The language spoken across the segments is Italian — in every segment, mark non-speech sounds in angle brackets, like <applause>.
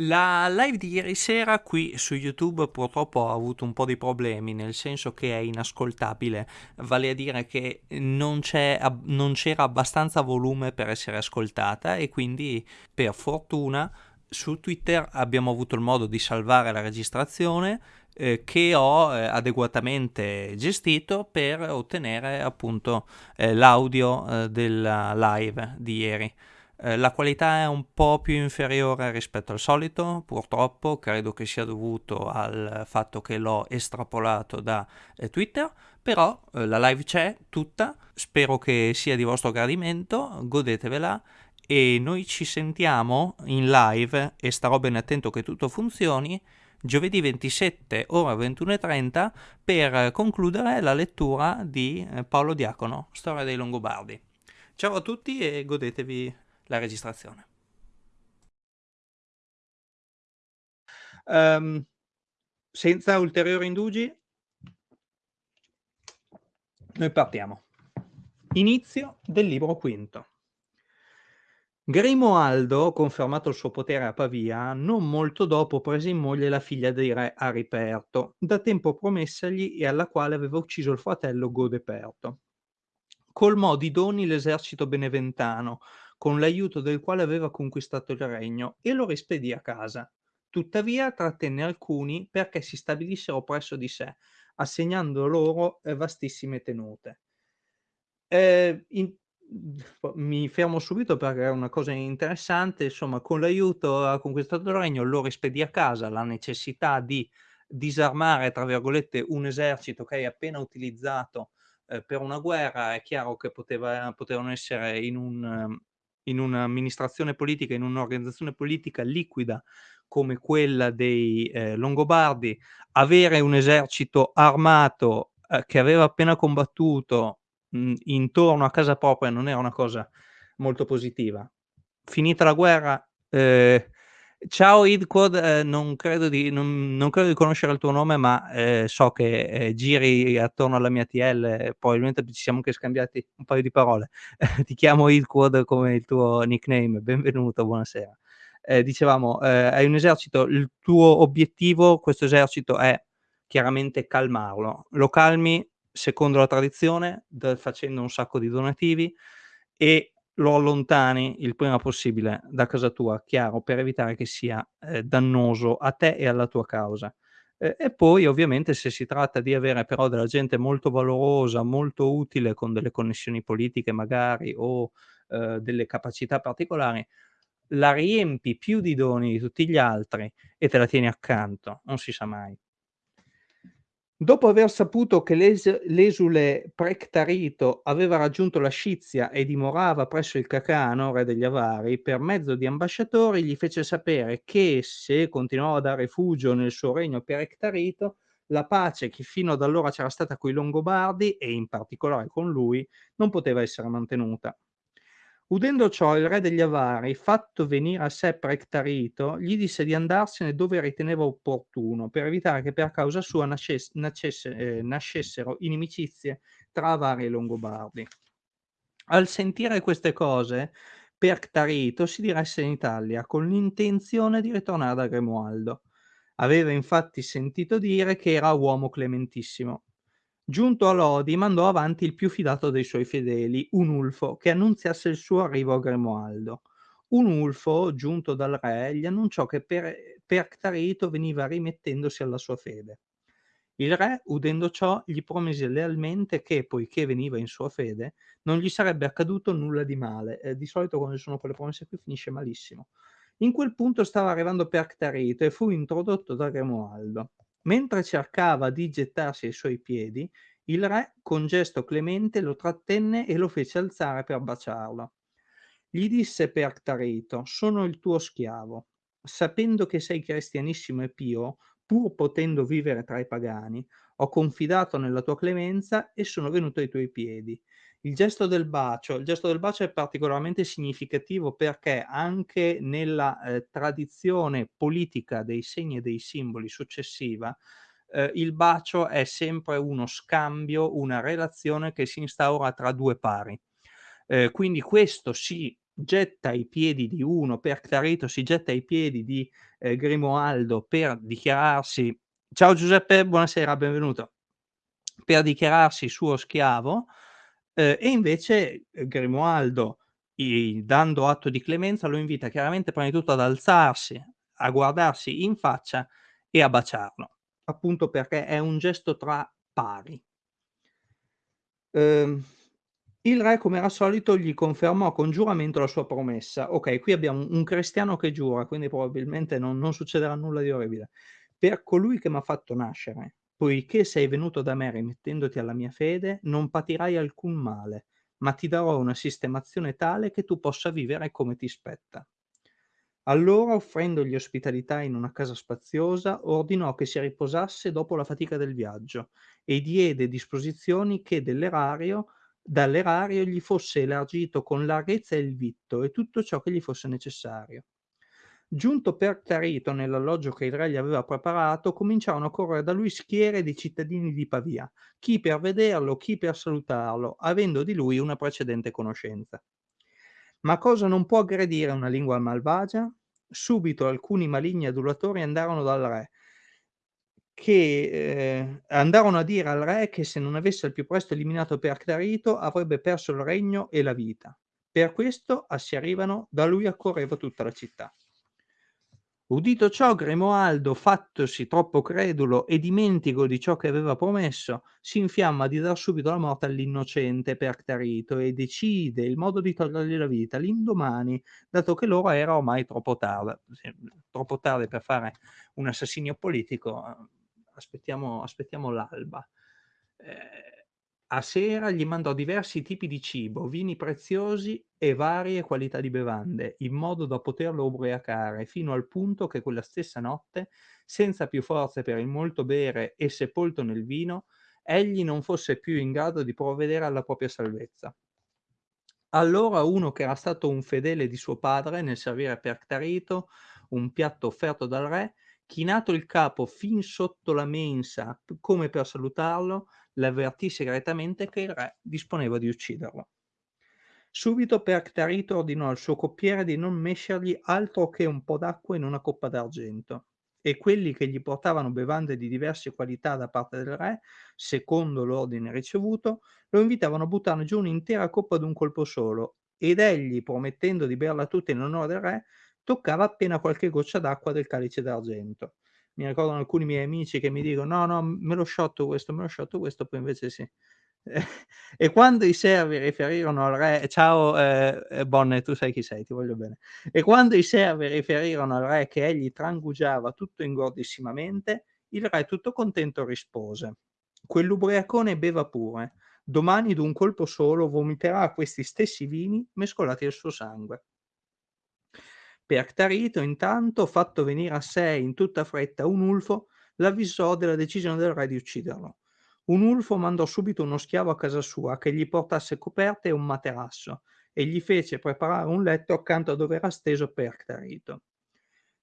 La live di ieri sera qui su YouTube purtroppo ha avuto un po' di problemi, nel senso che è inascoltabile, vale a dire che non, non c'era abbastanza volume per essere ascoltata e quindi per fortuna su Twitter abbiamo avuto il modo di salvare la registrazione eh, che ho eh, adeguatamente gestito per ottenere appunto eh, l'audio eh, della live di ieri. Eh, la qualità è un po' più inferiore rispetto al solito, purtroppo, credo che sia dovuto al fatto che l'ho estrapolato da eh, Twitter, però eh, la live c'è tutta, spero che sia di vostro gradimento, godetevela. E noi ci sentiamo in live e starò ben attento che tutto funzioni giovedì 27 ora 21.30 per concludere la lettura di eh, Paolo Diacono, Storia dei Longobardi. Ciao a tutti e godetevi la registrazione. Um, senza ulteriori indugi, noi partiamo. Inizio del libro quinto. Grimoaldo, confermato il suo potere a Pavia, non molto dopo prese in moglie la figlia di re Ariperto, da tempo promessagli e alla quale aveva ucciso il fratello Godeperto. Colmò di doni l'esercito beneventano, con l'aiuto del quale aveva conquistato il regno, e lo rispedì a casa. Tuttavia trattenne alcuni perché si stabilissero presso di sé, assegnando loro eh, vastissime tenute. Eh, in, mi fermo subito perché è una cosa interessante, insomma, con l'aiuto ha conquistato il regno, lo rispedì a casa, la necessità di disarmare, tra virgolette, un esercito che hai appena utilizzato eh, per una guerra, è chiaro che poteva, potevano essere in un, in un'amministrazione politica, in un'organizzazione politica liquida come quella dei eh, Longobardi, avere un esercito armato eh, che aveva appena combattuto mh, intorno a casa propria non era una cosa molto positiva. Finita la guerra, eh, Ciao Idquad, eh, non, credo di, non, non, credo di, conoscere il tuo nome, ma eh, so che eh, giri attorno alla mia TL, probabilmente ci siamo anche scambiati un paio di parole. <laughs> Ti chiamo Idquad come il tuo nickname, benvenuto, buonasera. Eh, dicevamo, eh, hai un esercito, il tuo obiettivo, questo esercito è chiaramente calmarlo. Lo calmi secondo la tradizione, da, facendo un sacco di donativi e lo allontani il prima possibile da casa tua, chiaro, per evitare che sia eh, dannoso a te e alla tua causa. Eh, e poi ovviamente se si tratta di avere però della gente molto valorosa, molto utile con delle connessioni politiche magari o eh, delle capacità particolari, la riempi più di doni di tutti gli altri e te la tieni accanto, non si sa mai. Dopo aver saputo che l'es l'esule Prectarito aveva raggiunto la Scizia e dimorava presso il Cacano, re degli Avari, per mezzo di ambasciatori gli fece sapere che, se continuava a dare rifugio nel suo regno Prectarito, la pace che fino ad allora c'era stata coi Longobardi, e in particolare con lui, non poteva essere mantenuta. Udendo ciò il re degli Avari, fatto venire a sé Prectarito, gli disse di andarsene dove riteneva opportuno, per evitare che per causa sua nascesse, nascesse, eh, nascessero inimicizie tra Avari e Longobardi. Al sentire queste cose, Prectarito si diresse in Italia con l'intenzione di ritornare da Grimoaldo. Aveva infatti sentito dire che era uomo clementissimo Giunto a Lodi, mandò avanti il più fidato dei suoi fedeli, un Ulfo, che annunziasse il suo arrivo a Grimoaldo. Un Ulfo, giunto dal re, gli annunciò che per, Perctarito veniva rimettendosi alla sua fede. Il re, udendo ciò, gli promise lealmente che, poiché veniva in sua fede, non gli sarebbe accaduto nulla di male. Eh, di solito quando ci sono quelle promesse qui finisce malissimo. In quel punto stava arrivando Perctarito e fu introdotto da Grimoaldo. Mentre cercava di gettarsi ai suoi piedi, il re, con gesto clemente, lo trattenne e lo fece alzare per baciarlo. Gli disse Perctarito, sono il tuo schiavo. Sapendo che sei cristianissimo e pio, pur potendo vivere tra i pagani, ho confidato nella tua clemenza e sono venuto ai tuoi piedi. Il gesto del bacio, il gesto del bacio è particolarmente significativo perché anche nella eh, tradizione politica dei segni e dei simboli successiva, eh, il bacio è sempre uno scambio, una relazione che si instaura tra due pari. Eh, quindi questo si getta ai piedi di uno, Perctarito si getta ai piedi di, ehm, Grimoaldo per dichiararsi ciao Giuseppe, buonasera, benvenuto, per dichiararsi suo schiavo, ehm, e invece, ehm, Grimoaldo, i dando atto di clemenza, lo invita chiaramente prima di tutto ad alzarsi, a guardarsi in faccia e a baciarlo, appunto perché è un gesto tra pari. Ehm, il re come era solito gli confermò con giuramento la sua promessa. Okay, qui abbiamo un cristiano che giura, quindi probabilmente non non succederà nulla di orribile. "Per colui che m'ha fatto nascere, poiché sei venuto da me rimettendoti alla mia fede, non patirai alcun male, ma ti darò una sistemazione tale che tu possa vivere come ti spetta." Allora, offrendogli ospitalità in una casa spaziosa, ordinò che si riposasse dopo la fatica del viaggio e diede disposizioni che dell'erario dall'erario gli fosse elargito con larghezza il vitto e tutto ciò che gli fosse necessario. Giunto Perctarito nell'alloggio che il re gli aveva preparato, cominciarono a correre da lui schiere di cittadini di Pavia, chi per vederlo, chi per salutarlo, avendo di lui una precedente conoscenza. Ma cosa non può aggredire una lingua malvagia? Subito alcuni maligni adulatori andarono dal re che ehm, andarono a dire al re che se non avesse al più presto eliminato Perctarito avrebbe perso il regno e la vita. Per questo assierivano da lui accorreva tutta la città. Udito ciò Grimoaldo, fattosi troppo credulo e dimentico di ciò che aveva promesso, si infiamma di dar subito la morte all'innocente Perctarito e decide il modo di togliergli la vita l'indomani, dato che l'ora era ormai troppo tarda troppo tardi per fare un assassinio politico, uhm, aspettiamo aspettiamo l'alba. Ehm a sera gli mandò diversi tipi di cibo, vini preziosi e varie qualità di bevande, in modo da poterlo ubriacare, fino al punto che quella stessa notte, senza più forze per il molto bere e sepolto nel vino, egli non fosse più in grado di provvedere alla propria salvezza. Allora uno che era stato un fedele di suo padre nel servire Perctarito un piatto offerto dal re, chinato il capo fin sotto la mensa come per salutarlo, l'avvertì segretamente che il re disponeva di ucciderlo. Subito Perctarito ordinò al suo coppiere di non mescergli altro che un po' d'acqua in una coppa d'argento e quelli che gli portavano bevande di diverse qualità da parte del re, secondo l'ordine ricevuto, lo invitavano a buttarne giù un'intera coppa d'un colpo solo ed egli, promettendo di berla tutta in onore del re, toccava appena qualche goccia d'acqua del calice d'argento mi ricordano alcuni miei amici che mi dicono: "No, no, me lo sciotto questo, me lo sciotto questo", poi invece sì. <laughs> E quando i servi riferirono al re ciao, ehm, ehm, Bonne, tu sai chi sei, ti voglio bene. E quando i servi riferirono al re che egli trangugiava tutto ingordissimamente, il re tutto contento rispose: "Quell'ubriacone beva pure, domani d'un colpo solo vomiterà questi stessi vini mescolati al suo sangue". Perctarito intanto, fatto venire a sé in tutta fretta un ulfo, l'avvisò della decisione del re di ucciderlo. Un ulfo mandò subito uno schiavo a casa sua che gli portasse coperte e un materasso e gli fece preparare un letto accanto a dove era steso Perctarito.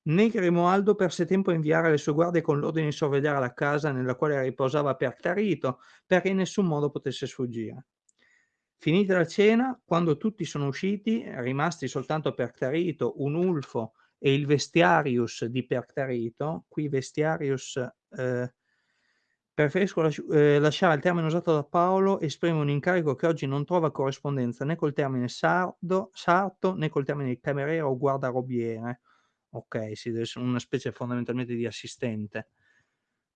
Né Grimoaldo perse tempo a inviare le sue guardie con l'ordine di sorvegliare la casa nella quale riposava Perctarito perché in nessun modo potesse sfuggire. Finita la cena, quando tutti sono usciti, rimasti soltanto Perctarito, un Ulfo e il Vestiarius di Perctarito, qui Vestiarius, ehm, preferisco lasci ehm, lasciare il termine usato da Paolo, esprime un incarico che oggi non trova corrispondenza né col termine sardo sarto, né col termine cameriere o guardarobiere. Okay, sì, deve essere una specie fondamentalmente di assistente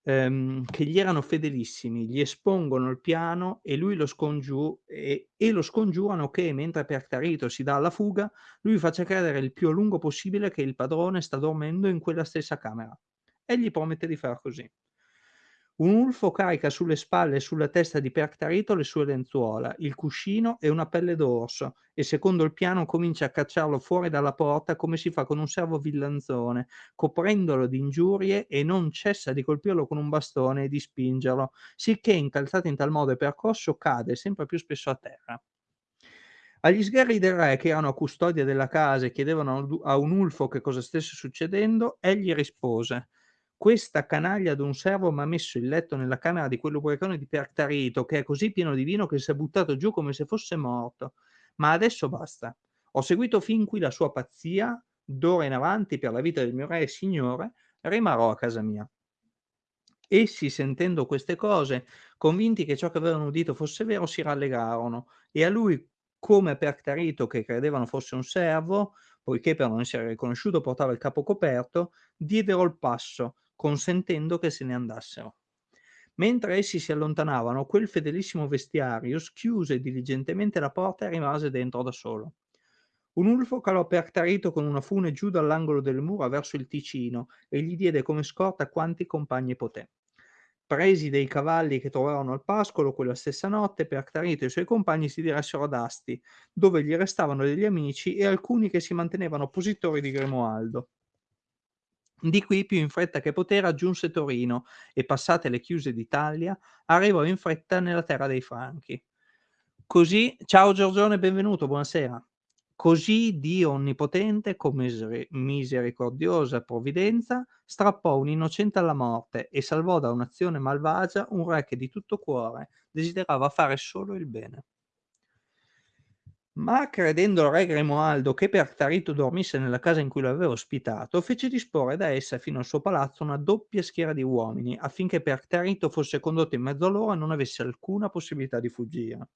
ehm, che gli erano fedelissimi, gli espongono il piano e lui lo scongiu e e lo scongiurano che, mentre Perctarito si dà alla fuga, lui faccia credere il più a lungo possibile che il padrone sta dormendo in quella stessa camera. Egli promette di far così. Un ulfo carica sulle spalle e sulla testa di Perctarito le sue lenzuola, il cuscino e una pelle d'orso e secondo il piano comincia a cacciarlo fuori dalla porta come si fa con un servo villanzone, coprendolo di ingiurie e non cessa di colpirlo con un bastone e di spingerlo, sicché incalzato in tal modo e percosso cade sempre più spesso a terra. Agli sgherri del re che erano a custodia della casa e chiedevano a un ulfo che cosa stesse succedendo, egli rispose questa canaglia d'un servo m'ha messo il letto nella camera di quell'ubriacone di Perctarito, che è così pieno di vino che s'è buttato giù come se fosse morto. Ma adesso basta. Ho seguito fin qui la sua pazzia, d'ora in avanti per la vita del mio re e signore rimarrò a casa mia. Essi sentendo queste cose, convinti che ciò che avevano udito fosse vero, si rallegrarono e a lui come Perctarito che credevano fosse un servo, poiché per non essere riconosciuto portava il capo coperto, diedero il passo, consentendo che se ne andassero. Mentre essi si allontanavano, quel fedelissimo Vestiarius chiuse diligentemente la porta e rimase dentro da solo. Un ulfo calò Perctarito con una fune giù dall'angolo del muro verso il Ticino e gli diede come scorta quanti compagni poté. Presi dei cavalli che trovarono al pascolo quella stessa notte, Perctarito e i suoi compagni si diressero ad Asti, dove gli restavano degli amici e alcuni che si mantenevano oppositori di Grimoaldo. Di qui, più in fretta che poté, raggiunse Torino e, passate le chiuse d'Italia, arrivò in fretta nella terra dei Franchi. Così, ciao Giorgione, benvenuto, buonasera. Così Dio onnipotente, con misericordiosa provvidenza, strappò un innocente alla morte e salvò da un'azione malvagia un re che di tutto cuore desiderava fare solo il bene. Ma credendo il re Grimoaldo che Pertarito dormisse nella casa in cui l'aveva ospitato, fece disporre da essa fino al suo palazzo una doppia schiera di uomini, affinché Pertarito fosse condotto in mezzo a loro e non avesse alcuna possibilità di fuggire.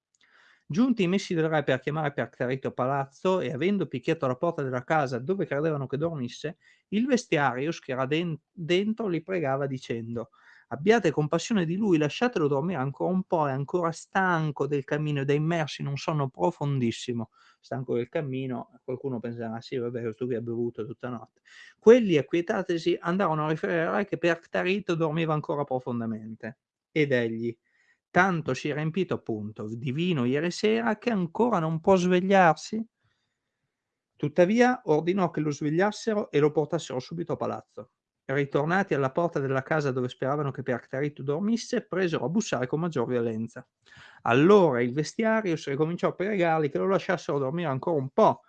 Giunti i messi del re per chiamare Perctarito a palazzo e avendo picchiato la porta della casa dove credevano che dormisse, il vestiarius che era den- dentro li pregava dicendo abbiate compassione di lui, lasciatelo dormire ancora un po', è ancora stanco del cammino ed è immerso in un sonno profondissimo. Stanco del cammino, qualcuno penserà, sì, vabbè, questo qui ha bevuto tutta notte. Quelli, acquietatesi, andarono a riferire al re che Perctarito dormiva ancora profondamente. Ed egli, tanto si è riempito appunto di vino ieri sera che ancora non può svegliarsi? Tuttavia ordinò che lo svegliassero e lo portassero subito a palazzo. Ritornati alla porta della casa dove speravano che Perctarito dormisse, presero a bussare con maggior violenza. Allora il vestiario si ricominciò a pregarli che lo lasciassero dormire ancora un po',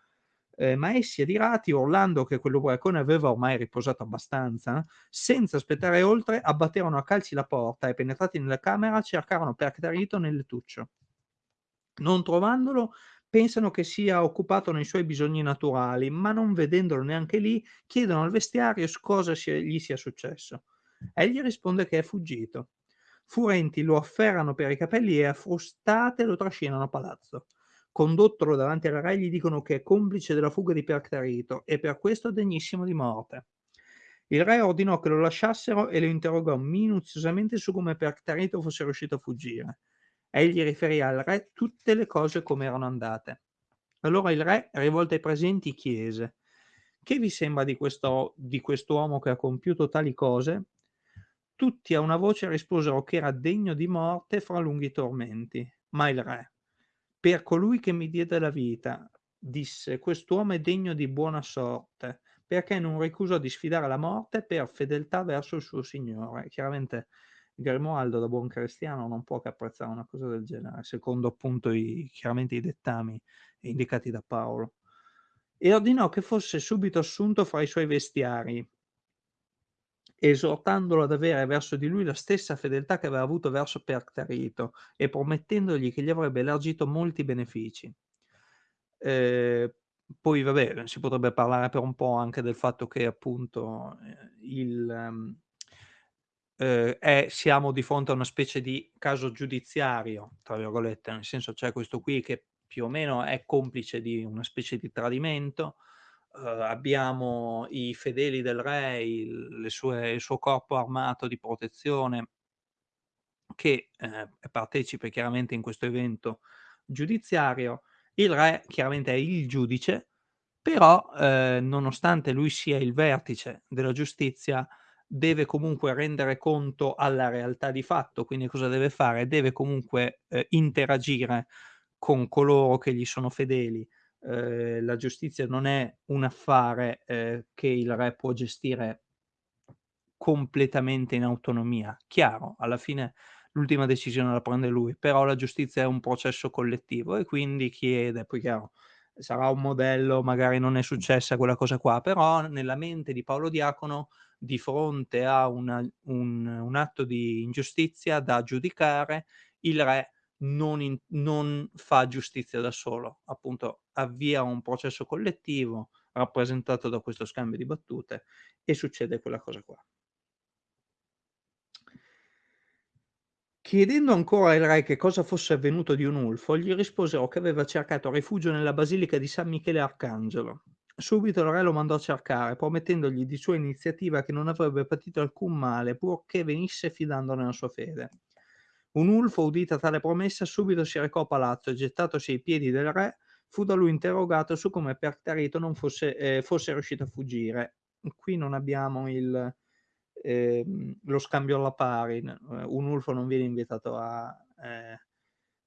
eh, ma essi adirati, urlando che quell'ubriacone aveva ormai riposato abbastanza, senza aspettare oltre, abbatterono a calci la porta e penetrati nella camera cercarono Perctarito nel lettuccio. Non trovandolo, pensano che sia occupato nei suoi bisogni naturali, ma non vedendolo neanche lì, chiedono al vestiario cosa sia, gli sia successo. Egli risponde che è fuggito. Furenti lo afferrano per i capelli e a frustate lo trascinano a palazzo condottolo davanti al re gli dicono che è complice della fuga di Perctarito e per questo degnissimo di morte. Il re ordinò che lo lasciassero e lo interrogò minuziosamente su come Perctarito fosse riuscito a fuggire. Egli riferì al re tutte le cose come erano andate. Allora il re, rivolto ai presenti, chiese: Che vi sembra di, questo, di quest'uomo che ha compiuto tali cose? Tutti a una voce risposero che era degno di morte fra lunghi tormenti. Ma il re, per colui che mi diede la vita, disse, quest'uomo è degno di buona sorte, perché non ricusò di sfidare la morte per fedeltà verso il suo Signore. Chiaramente Grimoaldo, da buon cristiano, non può che apprezzare una cosa del genere, secondo appunto i, chiaramente i dettami indicati da Paolo. E ordinò che fosse subito assunto fra i suoi vestiari, esortandolo ad avere verso di lui la stessa fedeltà che aveva avuto verso Perctarito e promettendogli che gli avrebbe elargito molti benefici. Eh, poi vabbè, si potrebbe parlare per un po' anche del fatto che appunto eh, il, um, eh, è, siamo di fronte a una specie di caso giudiziario, tra virgolette, nel senso c'è questo qui che più o meno è complice di una specie di tradimento, uh, abbiamo i fedeli del re, il, sue, il, suo corpo armato di protezione che eh, partecipa chiaramente in questo evento giudiziario. Il re chiaramente è il giudice, però eh, nonostante lui sia il vertice della giustizia, deve comunque rendere conto alla realtà di fatto, quindi cosa deve fare? Deve comunque eh, interagire con coloro che gli sono fedeli, eh, la giustizia non è un affare eh, che il re può gestire completamente in autonomia. Chiaro, alla fine l'ultima decisione la prende lui, però la giustizia è un processo collettivo e quindi chiede, poi chiaro, sarà un modello, magari non è successa quella cosa qua, però nella mente di Paolo Diacono, di fronte a una, un, un atto di ingiustizia da giudicare, il re non in non fa giustizia da solo, appunto avvia un processo collettivo rappresentato da questo scambio di battute e succede quella cosa qua. Chiedendo ancora al re che cosa fosse avvenuto di Onulfo, gli risposero che aveva cercato rifugio nella basilica di San Michele Arcangelo. Subito il re lo mandò a cercare, promettendogli di sua iniziativa che non avrebbe patito alcun male, purché venisse fidando nella sua fede. Onulfo, udita tale promessa, subito si recò a palazzo e gettatosi ai piedi del re, fu da lui interrogato su come Pertarito non fosse, eh, fosse riuscito a fuggire. Qui non abbiamo il, ehm, lo scambio alla pari, un ulfo non viene invitato a, eh,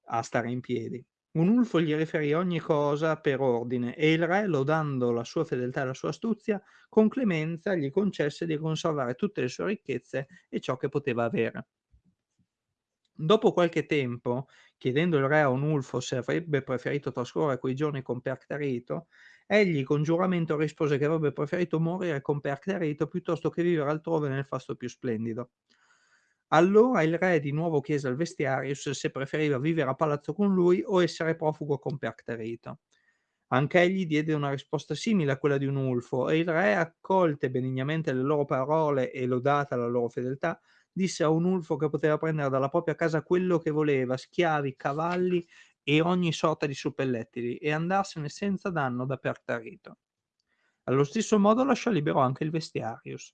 a stare in piedi. Un ulfo gli riferì ogni cosa per ordine e il re, lodando la sua fedeltà e la sua astuzia, con clemenza gli concesse di conservare tutte le sue ricchezze e ciò che poteva avere. Dopo qualche tempo, chiedendo il re a Onulfo se avrebbe preferito trascorrere quei giorni con Perctarito, egli con giuramento rispose che avrebbe preferito morire con Perctarito piuttosto che vivere altrove nel fasto più splendido. Allora il re di nuovo chiese al Vestiarius se preferiva vivere a palazzo con lui o essere profugo con Perctarito. Anch'egli diede una risposta simile a quella di Onulfo e il re, accolte benignamente le loro parole e lodata la loro fedeltà, disse a un ulfo che poteva prendere dalla propria casa quello che voleva, schiavi, cavalli e ogni sorta di suppellettili, e andarsene senza danno da Pertarito. Allo stesso modo lasciò libero anche il Vestiarius.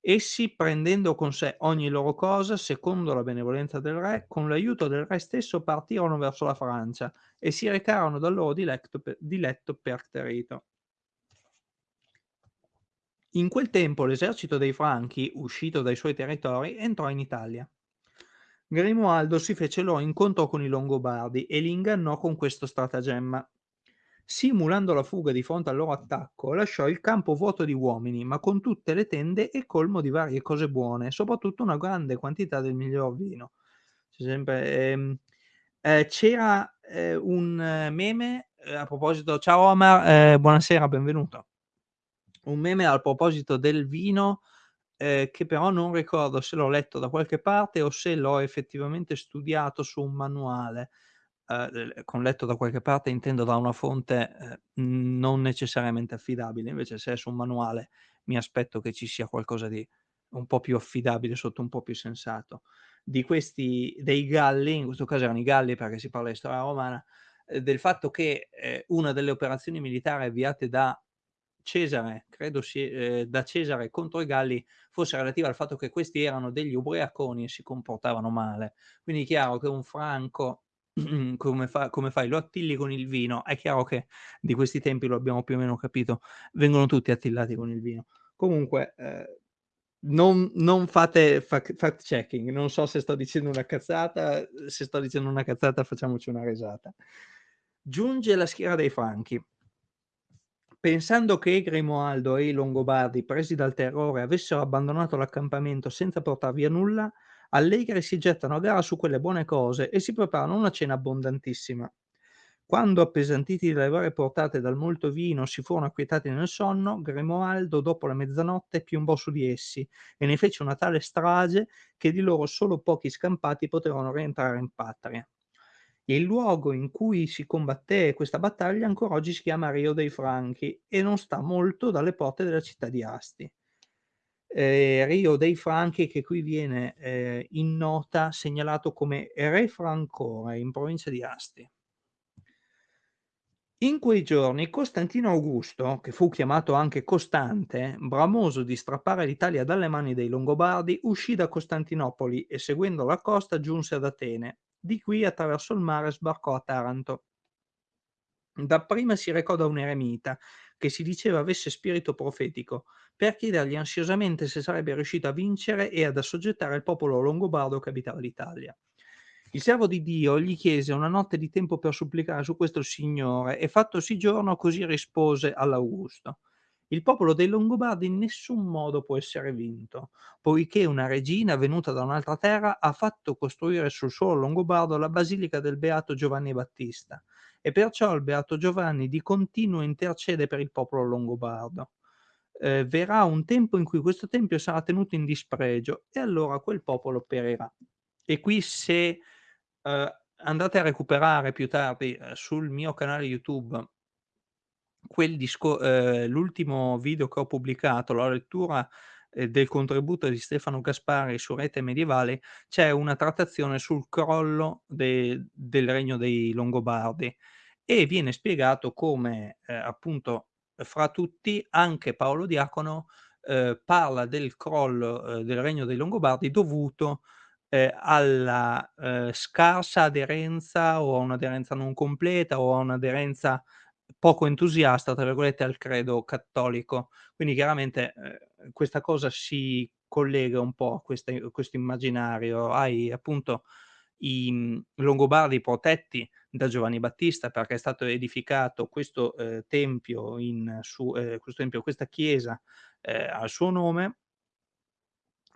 Essi, prendendo con sé ogni loro cosa, secondo la benevolenza del re, con l'aiuto del re stesso partirono verso la Francia e si recarono dal loro diletto, diletto Pertarito. In quel tempo l'esercito dei Franchi, uscito dai suoi territori, entrò in Italia. Grimoaldo si fece loro incontro con i Longobardi e li ingannò con questo stratagemma. Simulando la fuga di fronte al loro attacco, lasciò il campo vuoto di uomini, ma con tutte le tende e colmo di varie cose buone, soprattutto una grande quantità del miglior vino. C'è sempre, ehm, eh, c'era eh, un meme eh, a proposito, ciao Omar, eh, buonasera, benvenuto un meme al proposito del vino, ehm, che però non ricordo se l'ho letto da qualche parte o se l'ho effettivamente studiato su un manuale. Ehm, con letto da qualche parte intendo da una fonte, ehm, non necessariamente affidabile, invece se è su un manuale mi aspetto che ci sia qualcosa di un po' più affidabile, sotto un po' più sensato. Di questi dei Galli, in questo caso erano i Galli perché si parla di storia romana, ehm, del fatto che, ehm, una delle operazioni militari avviate da Cesare, credo si ehm, da Cesare contro i Galli fosse relativa al fatto che questi erano degli ubriaconi e si comportavano male. Quindi è chiaro che un franco <clears throat> come fa come fai? Lo attilli con il vino. È chiaro che di questi tempi, lo abbiamo più o meno capito, vengono tutti attillati con il vino. Comunque, ehm, non non fate fac fact checking, non so se sto dicendo una cazzata, se sto dicendo una cazzata facciamoci una risata. Giunge la schiera dei Franchi. Pensando che Grimoaldo e i Longobardi, presi dal terrore, avessero abbandonato l'accampamento senza portar via nulla, allegri si gettano a gara su quelle buone cose e si preparano una cena abbondantissima. Quando, appesantiti dalle varie portate dal molto vino, si furono acquietati nel sonno, Grimoaldo, dopo la mezzanotte, piombò su di essi e ne fece una tale strage che di loro solo pochi scampati poterono rientrare in patria. Il luogo in cui si combatté questa battaglia ancora oggi si chiama Rio dei Franchi e non sta molto dalle porte della città di Asti. Eh, Rio dei Franchi che qui viene eh, in nota segnalato come Re Francore in provincia di Asti. In quei giorni Costantino Augusto, che fu chiamato anche Costante, bramoso di strappare l'Italia dalle mani dei Longobardi, uscì da Costantinopoli e seguendo la costa giunse ad Atene, di qui attraverso il mare sbarcò a Taranto. Dapprima si recò da un eremita, che si diceva avesse spirito profetico, per chiedergli ansiosamente se sarebbe riuscito a vincere e ad assoggettare il popolo longobardo che abitava l'Italia. Il servo di Dio gli chiese una notte di tempo per supplicare su questo il Signore e fattosi giorno così rispose all'Augusto. Il popolo dei Longobardi in nessun modo può essere vinto, poiché una regina venuta da un'altra terra ha fatto costruire sul suolo longobardo la basilica del Beato Giovanni Battista e perciò il Beato Giovanni di continuo intercede per il popolo longobardo. Eh, verrà un tempo in cui questo tempio sarà tenuto in dispregio e allora quel popolo perirà. E qui se eh, andate a recuperare più tardi, ehm, sul mio canale YouTube quel disco ehm, l'ultimo video che ho pubblicato, la lettura, ehm, del contributo di Stefano Gaspari su Rete Medievale, c'è una trattazione sul crollo de del regno dei Longobardi e viene spiegato come, ehm, appunto, fra tutti anche Paolo Diacono, ehm, parla del crollo, ehm, del regno dei Longobardi dovuto, ehm, alla, ehm, scarsa aderenza o a un'aderenza non completa o a un'aderenza poco entusiasta, tra virgolette, al credo cattolico. Quindi chiaramente, ehm, questa cosa si collega un po' a questo immaginario. Hai appunto i, mhmm, Longobardi protetti da Giovanni Battista perché è stato edificato questo, ehm, tempio su ehm, questo tempio, questa chiesa, ehm, al suo nome.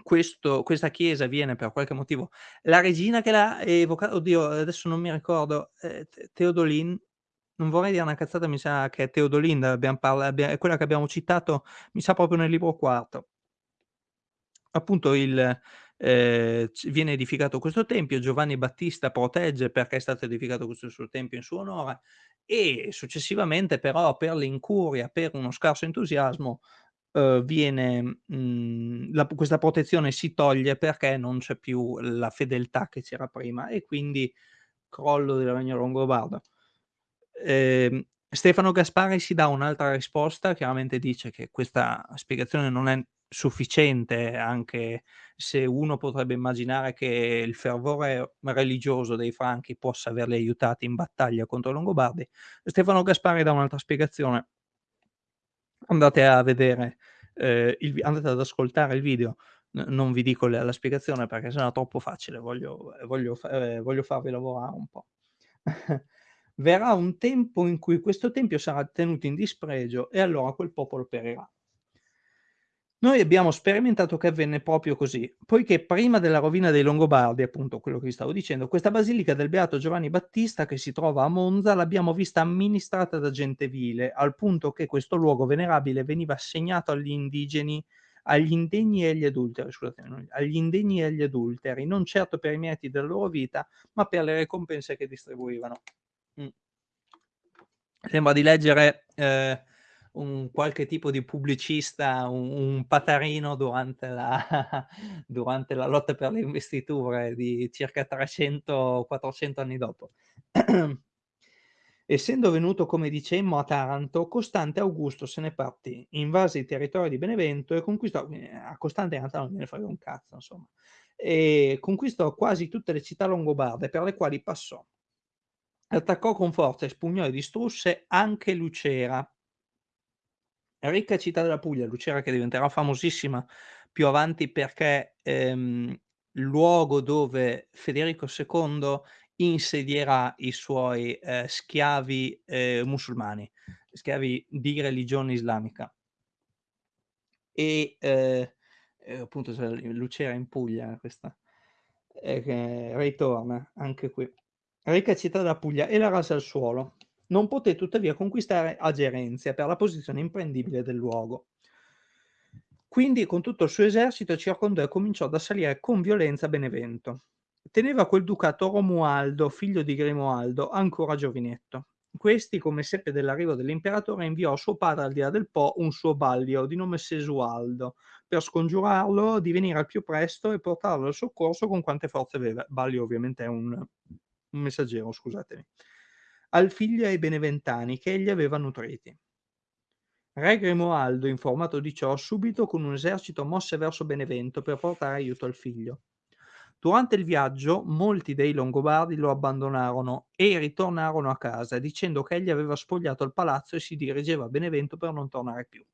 Questo questa chiesa viene per qualche motivo la regina che l'ha evoca oddio adesso non mi ricordo, T Teodolin non vorrei dire una cazzata, mi sa che è Teodolinda parla abbia è quella che abbiamo citato, mi sa proprio nel libro quarto. Appunto il c viene edificato questo tempio, Giovanni Battista protegge perché è stato edificato questo suo tempio in suo onore e successivamente però per l'incuria, per uno scarso entusiasmo, uhm, viene mhmm, la questa protezione si toglie perché non c'è più la fedeltà che c'era prima e quindi crollo del regno longobardo. Ehm, Stefano Gaspari si dà un'altra risposta, chiaramente dice che questa spiegazione non è sufficiente, anche se uno potrebbe immaginare che il fervore religioso dei Franchi possa averli aiutati in battaglia contro i Longobardi. Stefano Gaspari dà un'altra spiegazione. Andate a vedere, ehm, il andate ad ascoltare il video, non vi dico la la spiegazione perché se no è troppo facile, voglio voglio ehm, voglio farvi lavorare un po'. <laughs> Verrà un tempo in cui questo tempio sarà tenuto in dispregio e allora quel popolo perirà. Noi abbiamo sperimentato che avvenne proprio così, poiché prima della rovina dei Longobardi, appunto quello che vi stavo dicendo, questa basilica del beato Giovanni Battista che si trova a Monza l'abbiamo vista amministrata da gente vile, al punto che questo luogo venerabile veniva assegnato agli indigeni agli indegni e agli adulteri, scusatemi, agli indegni e agli adulteri, non certo per i meriti della loro vita, ma per le ricompense che distribuivano. Mh. Sembra di leggere, ehm, un qualche tipo di pubblicista, un un patarino durante la <laughs> durante la lotta per le investiture di circa 300, 400 anni dopo. <clears throat> Essendo venuto, come dicemmo, a Taranto, Costante Augusto se ne partì, invase i territori di Benevento e conquistò ehm, a Costante in realtà non gliene frega un cazzo insomma, e conquistò quasi tutte le città longobarde per le quali passò. Attaccò con forza, espugnò e distrusse anche Lucera. Ricca città della Puglia, Lucera che diventerà famosissima più avanti perché, ehm, luogo dove Federico II insedierà i suoi, ehm, schiavi, ehm, musulmani, schiavi di religione islamica. E, ehm, ehm, appunto Lucera in Puglia questa, e che ritorna anche qui. Ricca città della Puglia e la rase al suolo. Non poté tuttavia conquistare Agerenzia per la posizione imprendibile del luogo. Quindi con tutto il suo esercito circondò e cominciò ad assalire con violenza Benevento. Teneva quel ducato Romualdo, figlio di Grimoaldo, ancora giovinetto. Questi, come seppe dell'arrivo dell'imperatore, inviò a suo padre al di là del Po un suo ballio di nome Sesualdo, per scongiurarlo di venire al più presto e portarlo al soccorso con quante forze aveva. Ballio ovviamente è un un messaggero, scusatemi, al figlio e beneventani che egli aveva nutriti. Re Grimoaldo, informato di ciò, subito con un esercito mosse verso Benevento per portare aiuto al figlio. Durante il viaggio molti dei Longobardi lo abbandonarono e ritornarono a casa dicendo che egli aveva spogliato il palazzo e si dirigeva a Benevento per non tornare più.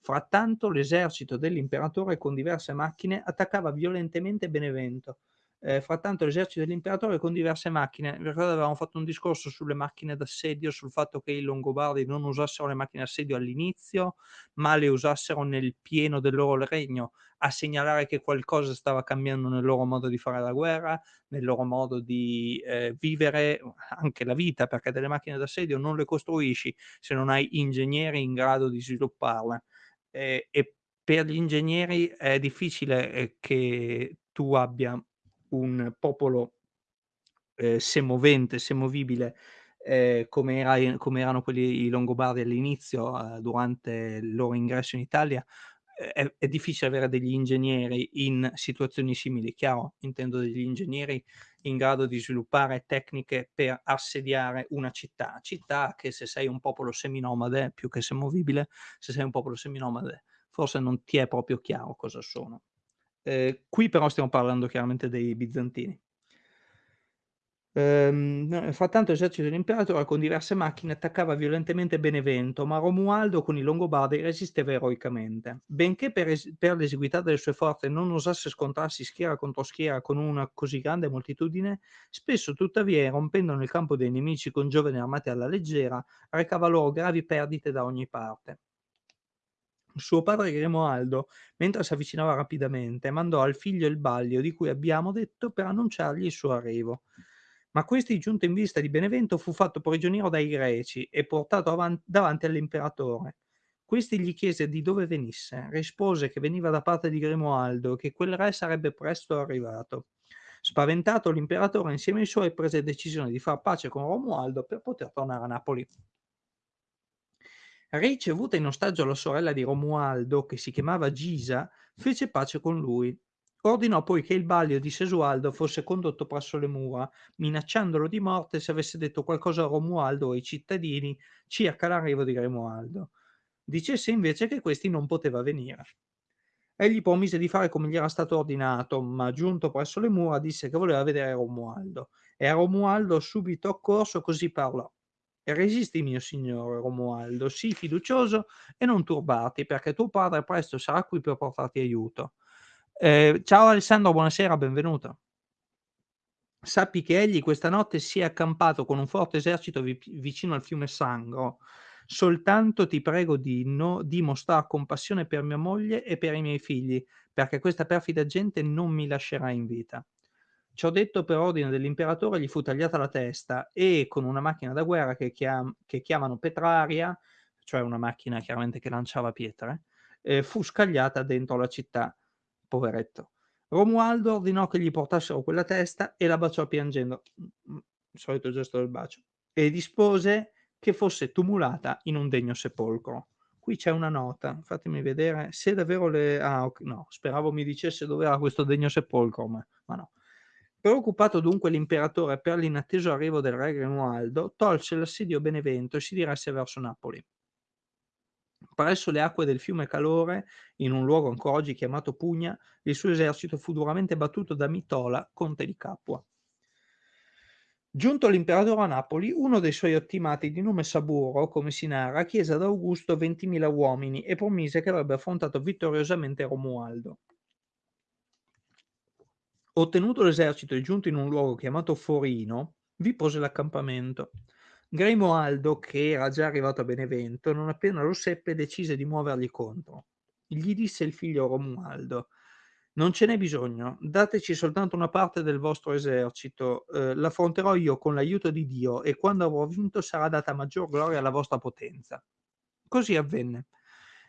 Frattanto l'esercito dell'imperatore con diverse macchine attaccava violentemente Benevento, Ehm, frattanto l'esercito dell'imperatore con diverse macchine. Vi ricordate avevamo fatto un discorso sulle macchine d'assedio, sul fatto che i Longobardi non usassero le macchine d'assedio all'inizio, ma le usassero nel pieno del loro regno, a segnalare che qualcosa stava cambiando nel loro modo di fare la guerra, nel loro modo di, ehm, vivere anche la vita, perché delle macchine d'assedio non le costruisci se non hai ingegneri in grado di svilupparle. Ehm, e per gli ingegneri è difficile, ehm, che tu abbia un popolo ehm, semovente, semovibile, ehm, come era come erano quelli i Longobardi all'inizio, uhm, durante il loro ingresso in Italia, è è è difficile avere degli ingegneri in situazioni simili. Chiaro, intendo degli ingegneri in grado di sviluppare tecniche per assediare una città. Città che se sei un popolo seminomade, più che semovibile, se sei un popolo seminomade, forse non ti è proprio chiaro cosa sono. Ehm, qui però stiamo parlando chiaramente dei bizantini. Ehm, frattanto l'esercito dell'imperatore con diverse macchine attaccava violentemente Benevento, ma Romualdo con i Longobardi resisteva eroicamente. Benché per es per l'esiguità delle sue forze non osasse scontrarsi schiera contro schiera con una così grande moltitudine, spesso tuttavia, irrompendo nel campo dei nemici con giovani armati alla leggera, recava loro gravi perdite da ogni parte. Suo padre Grimoaldo, mentre s'avvicinava rapidamente, mandò al figlio il Ballio di cui abbiamo detto per annunciargli il suo arrivo. Ma questi, giunto in vista di Benevento, fu fatto prigioniero dai Greci e portato avan davanti all'imperatore. Questi gli chiese di dove venisse. Rispose che veniva da parte di Grimoaldo e che quel re sarebbe presto arrivato. Spaventato, l'imperatore insieme ai suoi prese decisione di far pace con Romualdo per poter tornare a Napoli. Ricevuta in ostaggio la sorella di Romualdo, che si chiamava Gisa, fece pace con lui. Ordinò poi che il Ballio di Sesualdo fosse condotto presso le mura, minacciandolo di morte se avesse detto qualcosa a Romualdo o ai cittadini circa l'arrivo di Grimoaldo. Dicesse invece che questi non poteva venire. Egli promise di fare come gli era stato ordinato, ma giunto presso le mura disse che voleva vedere Romualdo. E a Romualdo subito accorso così parlò. Resisti, mio signore Romualdo, sii fiducioso e non turbarti, perché tuo padre presto sarà qui per portarti aiuto. Ehm, ciao Alessandro, buonasera, benvenuto. Sappi che egli questa notte si è accampato con un forte esercito vi vicino al fiume Sangro. Soltanto ti prego di no di mostrar compassione per mia moglie e per i miei figli, perché questa perfida gente non mi lascerà in vita. Ciò detto per ordine dell'imperatore gli fu tagliata la testa e con una macchina da guerra che chiam che chiamano Petraria, cioè una macchina chiaramente che lanciava pietre, ehm, fu scagliata dentro la città poveretto. Romualdo ordinò che gli portassero quella testa e la baciò piangendo, mh-mh, il solito gesto del bacio, e dispose che fosse tumulata in un degno sepolcro. Qui c'è una nota, fatemi vedere se davvero le ah ok no, speravo mi dicesse dov'era questo degno sepolcro, ma ma no. Preoccupato dunque l'imperatore per l'inatteso arrivo del re Grimoaldo, tolse l'assedio Benevento e si diresse verso Napoli. Presso le acque del fiume Calore, in un luogo ancora oggi chiamato Pugna, il suo esercito fu duramente battuto da Mitola, conte di Capua. Giunto l'imperatore a Napoli, uno dei suoi ottimati di nome Saburo, come si narra, chiese ad Augusto 20.000 uomini e promise che avrebbe affrontato vittoriosamente Romualdo. Ottenuto l'esercito e giunto in un luogo chiamato Forino, vi pose l'accampamento. Grimoaldo, che era già arrivato a Benevento, non appena lo seppe decise di muovergli contro. Gli disse il figlio Romualdo: Non ce n'è bisogno, dateci soltanto una parte del vostro esercito, eh, l'affronterò io con l'aiuto di Dio e quando avrò vinto sarà data maggior gloria alla vostra potenza. Così avvenne.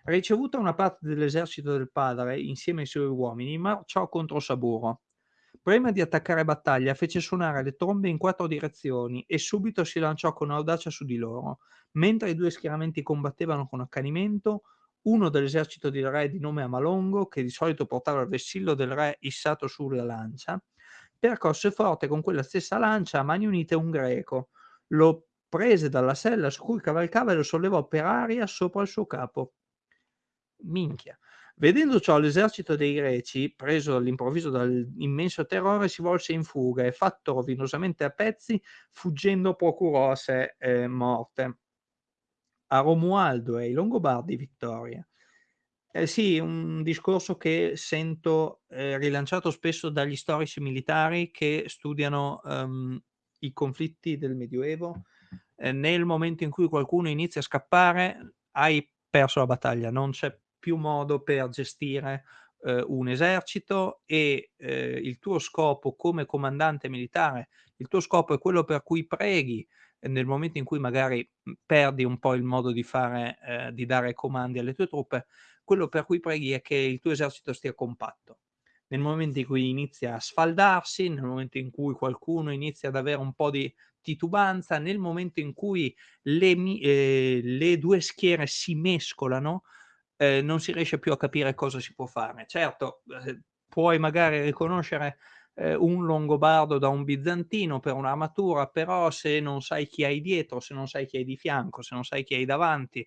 Ricevuta una parte dell'esercito del padre, insieme ai suoi uomini, marciò contro Saburo. Prima di attaccare battaglia fece suonare le trombe in quattro direzioni e subito si lanciò con audacia su di loro. Mentre i due schieramenti combattevano con accanimento, uno dell'esercito del re di nome Amalongo, che di solito portava il vessillo del re issato sulla lancia, percosse forte con quella stessa lancia a mani unite un greco, lo prese dalla sella su cui cavalcava e lo sollevò per aria sopra il suo capo. Minchia. Vedendo ciò l'esercito dei Greci, preso all'improvviso dall'immenso terrore, si volse in fuga e, fatto rovinosamente a pezzi, fuggendo procurò a sé eh, morte. A Romualdo e ai Longobardi vittoria. Eh sì, un discorso che sento eh, rilanciato spesso dagli storici militari che studiano um, i conflitti del Medioevo. Eh, nel momento in cui qualcuno inizia a scappare, hai perso la battaglia, non c'è più modo per gestire eh, un esercito e eh, il tuo scopo come comandante militare, il tuo scopo è quello per cui preghi eh, nel momento in cui magari perdi un po' il modo di fare, di dare comandi alle tue truppe, quello per cui preghi è che il tuo esercito stia compatto. nel momento in cui inizia a sfaldarsi, nel momento in cui qualcuno inizia ad avere un po' di titubanza, nel momento in cui le ehm, le 2 schiere si mescolano, ehm, non si riesce più a capire cosa si può fare. Certo, ehm, puoi magari riconoscere, ehm, un longobardo da un bizantino per un'armatura, però se non sai chi hai dietro, se non sai chi hai di fianco, se non sai chi hai davanti,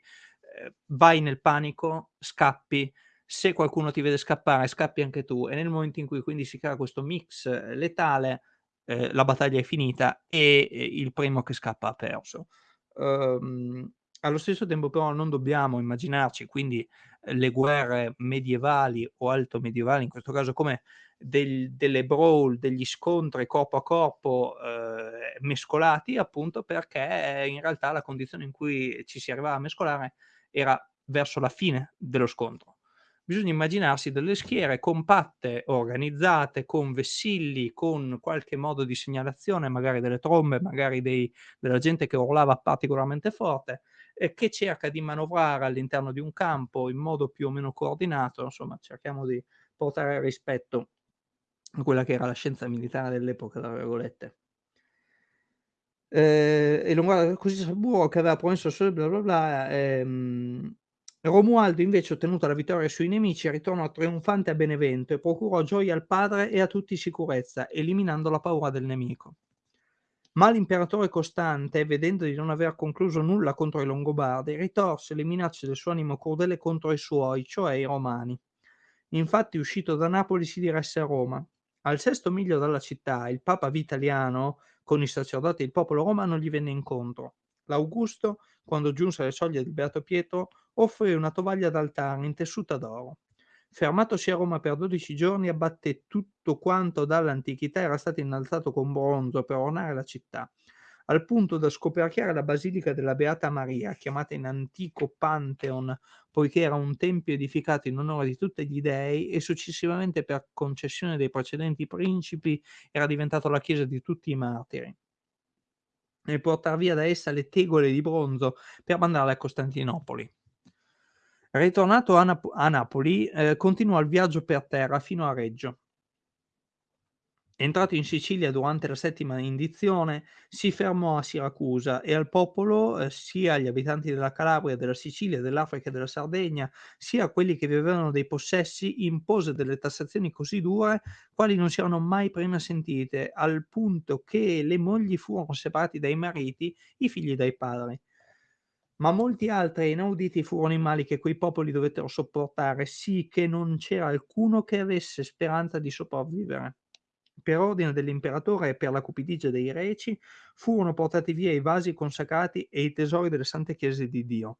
ehm, vai nel panico, scappi, se qualcuno ti vede scappare scappi anche tu e nel momento in cui quindi si crea questo mix eh, letale, ehm, la battaglia è finita e, ehm, il primo che scappa ha perso. Uhm, allo stesso tempo però non dobbiamo immaginarci quindi, ehm, le guerre medievali o alto medievali in questo caso come del delle brawl, degli scontri corpo a corpo, uhm, mescolati appunto perché in realtà la condizione in cui ci si arrivava a mescolare era verso la fine dello scontro. Bisogna immaginarsi delle schiere compatte, organizzate, con vessilli, con qualche modo di segnalazione, magari delle trombe, magari dei della gente che urlava particolarmente forte, e che cerca di manovrare all'interno di un campo in modo più o meno coordinato, insomma cerchiamo di portare rispetto a quella che era la scienza militare dell'epoca, tra virgolette. Ehm, e lo guarda così Sciaburo che aveva promesso solo bla bla bla, ehm, Romualdo invece ottenuta la vittoria sui nemici ritornò trionfante a Benevento e procurò gioia al padre e a tutti sicurezza, eliminando la paura del nemico. Ma l'imperatore Costante, vedendo di non aver concluso nulla contro i Longobardi, ritorse le minacce del suo animo crudele contro i suoi, cioè i Romani. Infatti uscito da Napoli si diresse a Roma. Al sesto miglio dalla città, il Papa Vitaliano, con i sacerdoti e il popolo romano, gli venne incontro. L'Augusto, quando giunse alle soglie del Beato Pietro, offrì una tovaglia d'altare intessuta d'oro. Fermatosi a Roma per 12 giorni, abbatté tutto quanto dall'antichità era stato innalzato con bronzo per ornare la città, al punto da scoperchiare la basilica della Beata Maria, chiamata in antico Pantheon, poiché era un tempio edificato in onore di tutti gli dei e successivamente per concessione dei precedenti principi era diventato la chiesa di tutti i martiri e portar via da essa le tegole di bronzo per mandarle a Costantinopoli. Ritornato a, Nap- a Napoli, eh, continuò il viaggio per terra fino a Reggio. Entrato in Sicilia durante la settima indizione, si fermò a Siracusa e al popolo, eh, sia agli abitanti della Calabria, della Sicilia, dell'Africa e della Sardegna, sia a quelli che vivevano dei possessi, impose delle tassazioni così dure quali non si erano mai prima sentite, al punto che le mogli furono separate dai mariti, i figli dai padri. Ma molti altri inauditi furono i mali che quei popoli dovettero sopportare, sì che non c'era alcuno che avesse speranza di sopravvivere. Per ordine dell'imperatore e per la cupidigia dei reci furono portati via i vasi consacrati e i tesori delle sante chiese di Dio.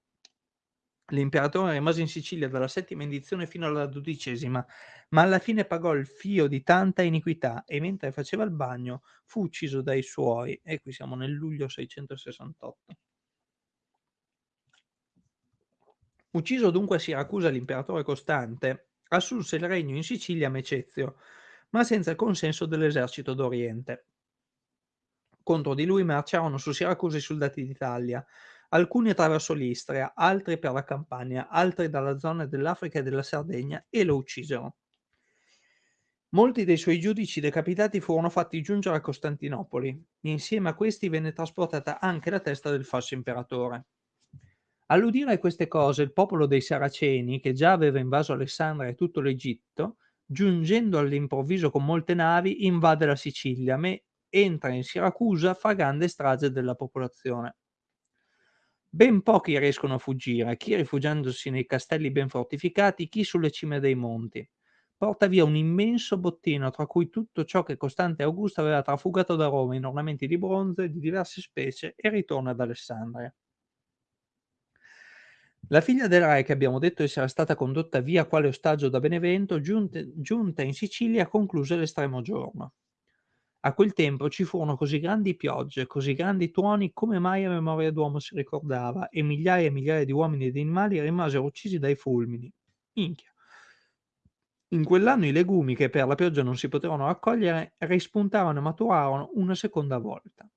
L'imperatore rimase in Sicilia dalla settima indizione fino alla dodicesima, ma alla fine pagò il fio di tanta iniquità e mentre faceva il bagno fu ucciso dai suoi, e qui siamo nel luglio 668. Ucciso dunque a Siracusa l'imperatore Costante, assunse il regno in Sicilia Mecezio, ma senza il consenso dell'esercito d'Oriente. Contro di lui marciarono su Siracusa i soldati d'Italia, alcuni attraverso l'Istria, altri per la Campania, altri dalla zona dell'Africa e della Sardegna e lo uccisero. Molti dei suoi giudici decapitati furono fatti giungere a Costantinopoli. Insieme a questi venne trasportata anche la testa del falso imperatore. All'udire a queste cose, il popolo dei Saraceni, che già aveva invaso Alessandria e tutto l'Egitto, giungendo all'improvviso con molte navi, invade la Sicilia, ma entra in Siracusa fa grande strage della popolazione. Ben pochi riescono a fuggire, chi rifugiandosi nei castelli ben fortificati, chi sulle cime dei monti. Porta via un immenso bottino, tra cui tutto ciò che Costante Augusto aveva trafugato da Roma in ornamenti di bronzo e di diverse specie, e ritorna ad Alessandria. La figlia del re, che abbiamo detto essere stata condotta via quale ostaggio da Benevento, giunte- giunta in Sicilia, concluse l'estremo giorno. A quel tempo ci furono così grandi piogge, così grandi tuoni, come mai a memoria d'uomo si ricordava, e migliaia e migliaia di uomini e di animali rimasero uccisi dai fulmini. Minchia. In quell'anno i legumi, che per la pioggia non si potevano raccogliere, rispuntarono e maturarono una seconda volta.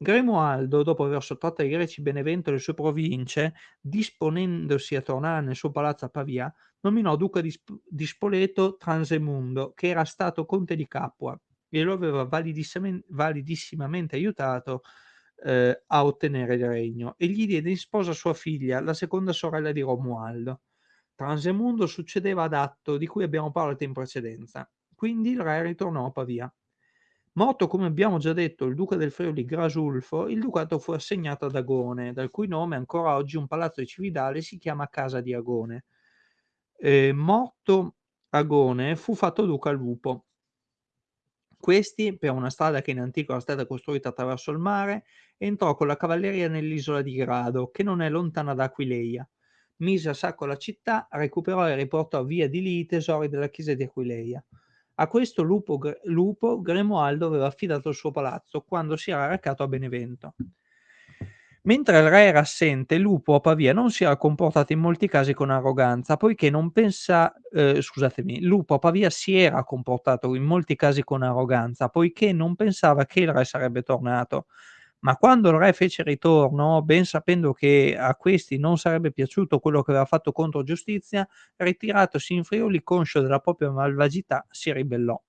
Grimoaldo, dopo aver sottratto ai Greci Benevento e le sue province, disponendosi a tornare nel suo palazzo a Pavia, nominò duca di, Sp- di Spoleto Transemundo, che era stato conte di Capua e lo aveva validissimamente, validissimamente aiutato eh, a ottenere il regno e gli diede in sposa sua figlia, la seconda sorella di Romualdo. Transemundo succedeva ad Atto, di cui abbiamo parlato in precedenza. Quindi il re ritornò a Pavia. Morto, come abbiamo già detto, il duca del Friuli Grasulfo, il ducato fu assegnato ad Agone, dal cui nome ancora oggi un palazzo di Cividale si chiama Casa di Agone. Eh, morto Agone, fu fatto duca Lupo. Questi, per una strada che in antico era stata costruita attraverso il mare, entrò con la cavalleria nell'isola di Grado, che non è lontana da Aquileia. Mise a sacco la città, recuperò e riportò via di lì i tesori della chiesa di Aquileia. A questo lupo, lupo Grimoaldo aveva affidato il suo palazzo quando si era recato a Benevento. Mentre il re era assente, Lupo a Pavia non si era comportato in molti casi con arroganza, poiché non pensa, eh, scusatemi, Lupo a Pavia si era comportato in molti casi con arroganza, poiché non pensava che il re sarebbe tornato. Ma quando il re fece ritorno, ben sapendo che a questi non sarebbe piaciuto quello che aveva fatto contro giustizia, ritiratosi in Friuli, conscio della propria malvagità, si ribellò.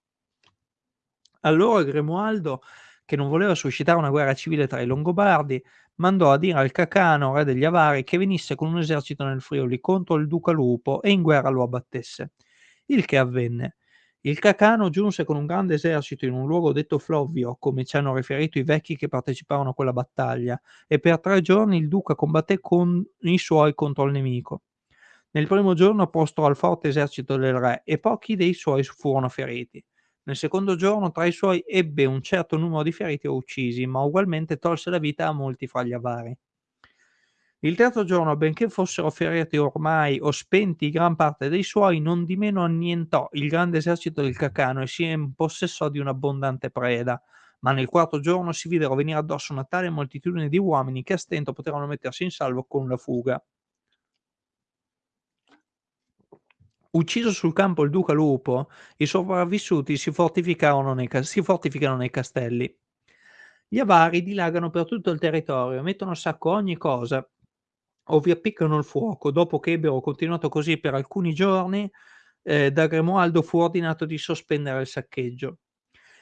Allora Grimoaldo, che non voleva suscitare una guerra civile tra i Longobardi, mandò a dire al Cacano, re degli Avari, che venisse con un esercito nel Friuli contro il duca Lupo e in guerra lo abbattesse. Il che avvenne. Il Cacano giunse con un grande esercito in un luogo detto Flovio, come ci hanno riferito i vecchi che parteciparono a quella battaglia, e per tre giorni il duca combatté con i suoi contro il nemico. Nel primo giorno prostrò al forte esercito del re e pochi dei suoi furono feriti. Nel secondo giorno tra i suoi ebbe un certo numero di feriti o uccisi, ma ugualmente tolse la vita a molti fra gli avari. Il terzo giorno, benché fossero feriti ormai o spenti gran parte dei suoi, non di meno annientò il grande esercito del Cacano e si impossessò di un'abbondante preda. Ma nel quarto giorno si videro venire addosso una tale moltitudine di uomini che a stento potevano mettersi in salvo con la fuga. Ucciso sul campo il duca Lupo, i sopravvissuti si fortificano nei, si fortificano nei castelli. Gli avari dilagano per tutto il territorio, mettono a sacco ogni cosa, o vi appiccano il fuoco. Dopo che ebbero continuato così per alcuni giorni, eh, da Grimoaldo fu ordinato di sospendere il saccheggio.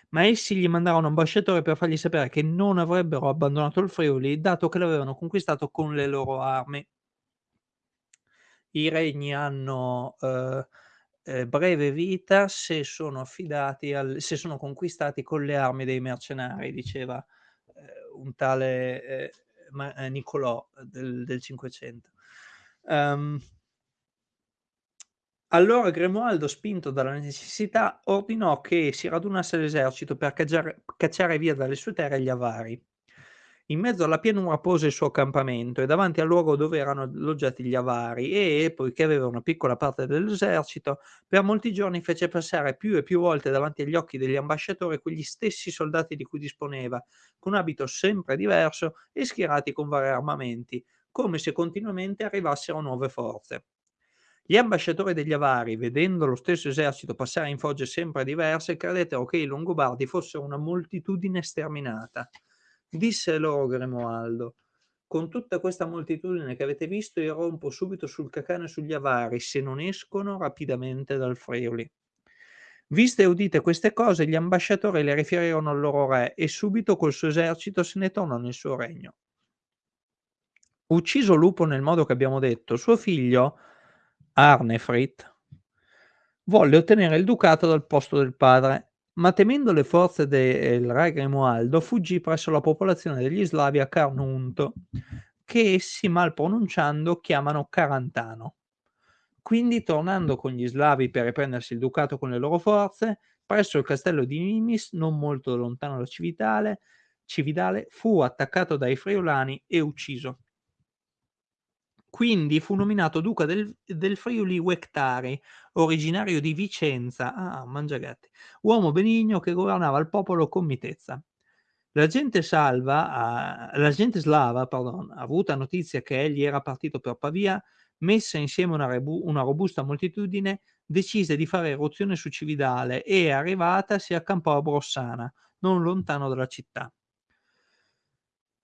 Ma essi gli mandarono un ambasciatore per fargli sapere che non avrebbero abbandonato il Friuli, dato che l'avevano conquistato con le loro armi. I regni hanno eh, eh, breve vita se sono affidati al, se sono conquistati con le armi dei mercenari, diceva eh, un tale eh, ma, eh, Niccolò del, del 500. Um, allora Grimoaldo, spinto dalla necessità, ordinò che si radunasse l'esercito per cacciare, cacciare via dalle sue terre gli avari. In mezzo alla pianura pose il suo accampamento e davanti al luogo dove erano alloggiati gli avari e, poiché aveva una piccola parte dell'esercito, per molti giorni fece passare più e più volte davanti agli occhi degli ambasciatori quegli stessi soldati di cui disponeva, con abito sempre diverso e schierati con vari armamenti, come se continuamente arrivassero nuove forze. Gli ambasciatori degli avari, vedendo lo stesso esercito passare in fogge sempre diverse, credettero che i Longobardi fossero una moltitudine sterminata. Disse loro Grimoaldo, con tutta questa moltitudine che avete visto io rompo subito sul Cacano e sugli Avari se non escono rapidamente dal Friuli. Viste e udite queste cose, gli ambasciatori le riferirono al loro re e subito col suo esercito se ne tornò nel suo regno. Ucciso Lupo nel modo che abbiamo detto, suo figlio Arnefrit volle ottenere il ducato dal posto del padre ma temendo le forze del re Grimoaldo fuggì presso la popolazione degli Slavi a Carnunto, che essi mal pronunciando chiamano Carantano. Quindi, tornando con gli Slavi per riprendersi il ducato con le loro forze, presso il castello di Nimis, non molto lontano da Cividale, Cividale fu attaccato dai friulani e ucciso. Quindi fu nominato duca del, del Friuli Uectari, originario di Vicenza, ah, mangiagatti, uomo benigno che governava il popolo con mitezza. La gente, salva, la gente slava, pardon, avuta notizia che egli era partito per Pavia, messa insieme una, rebu, una robusta moltitudine, decise di fare eruzione su Cividale e, arrivata, si accampò a Brossana, non lontano dalla città.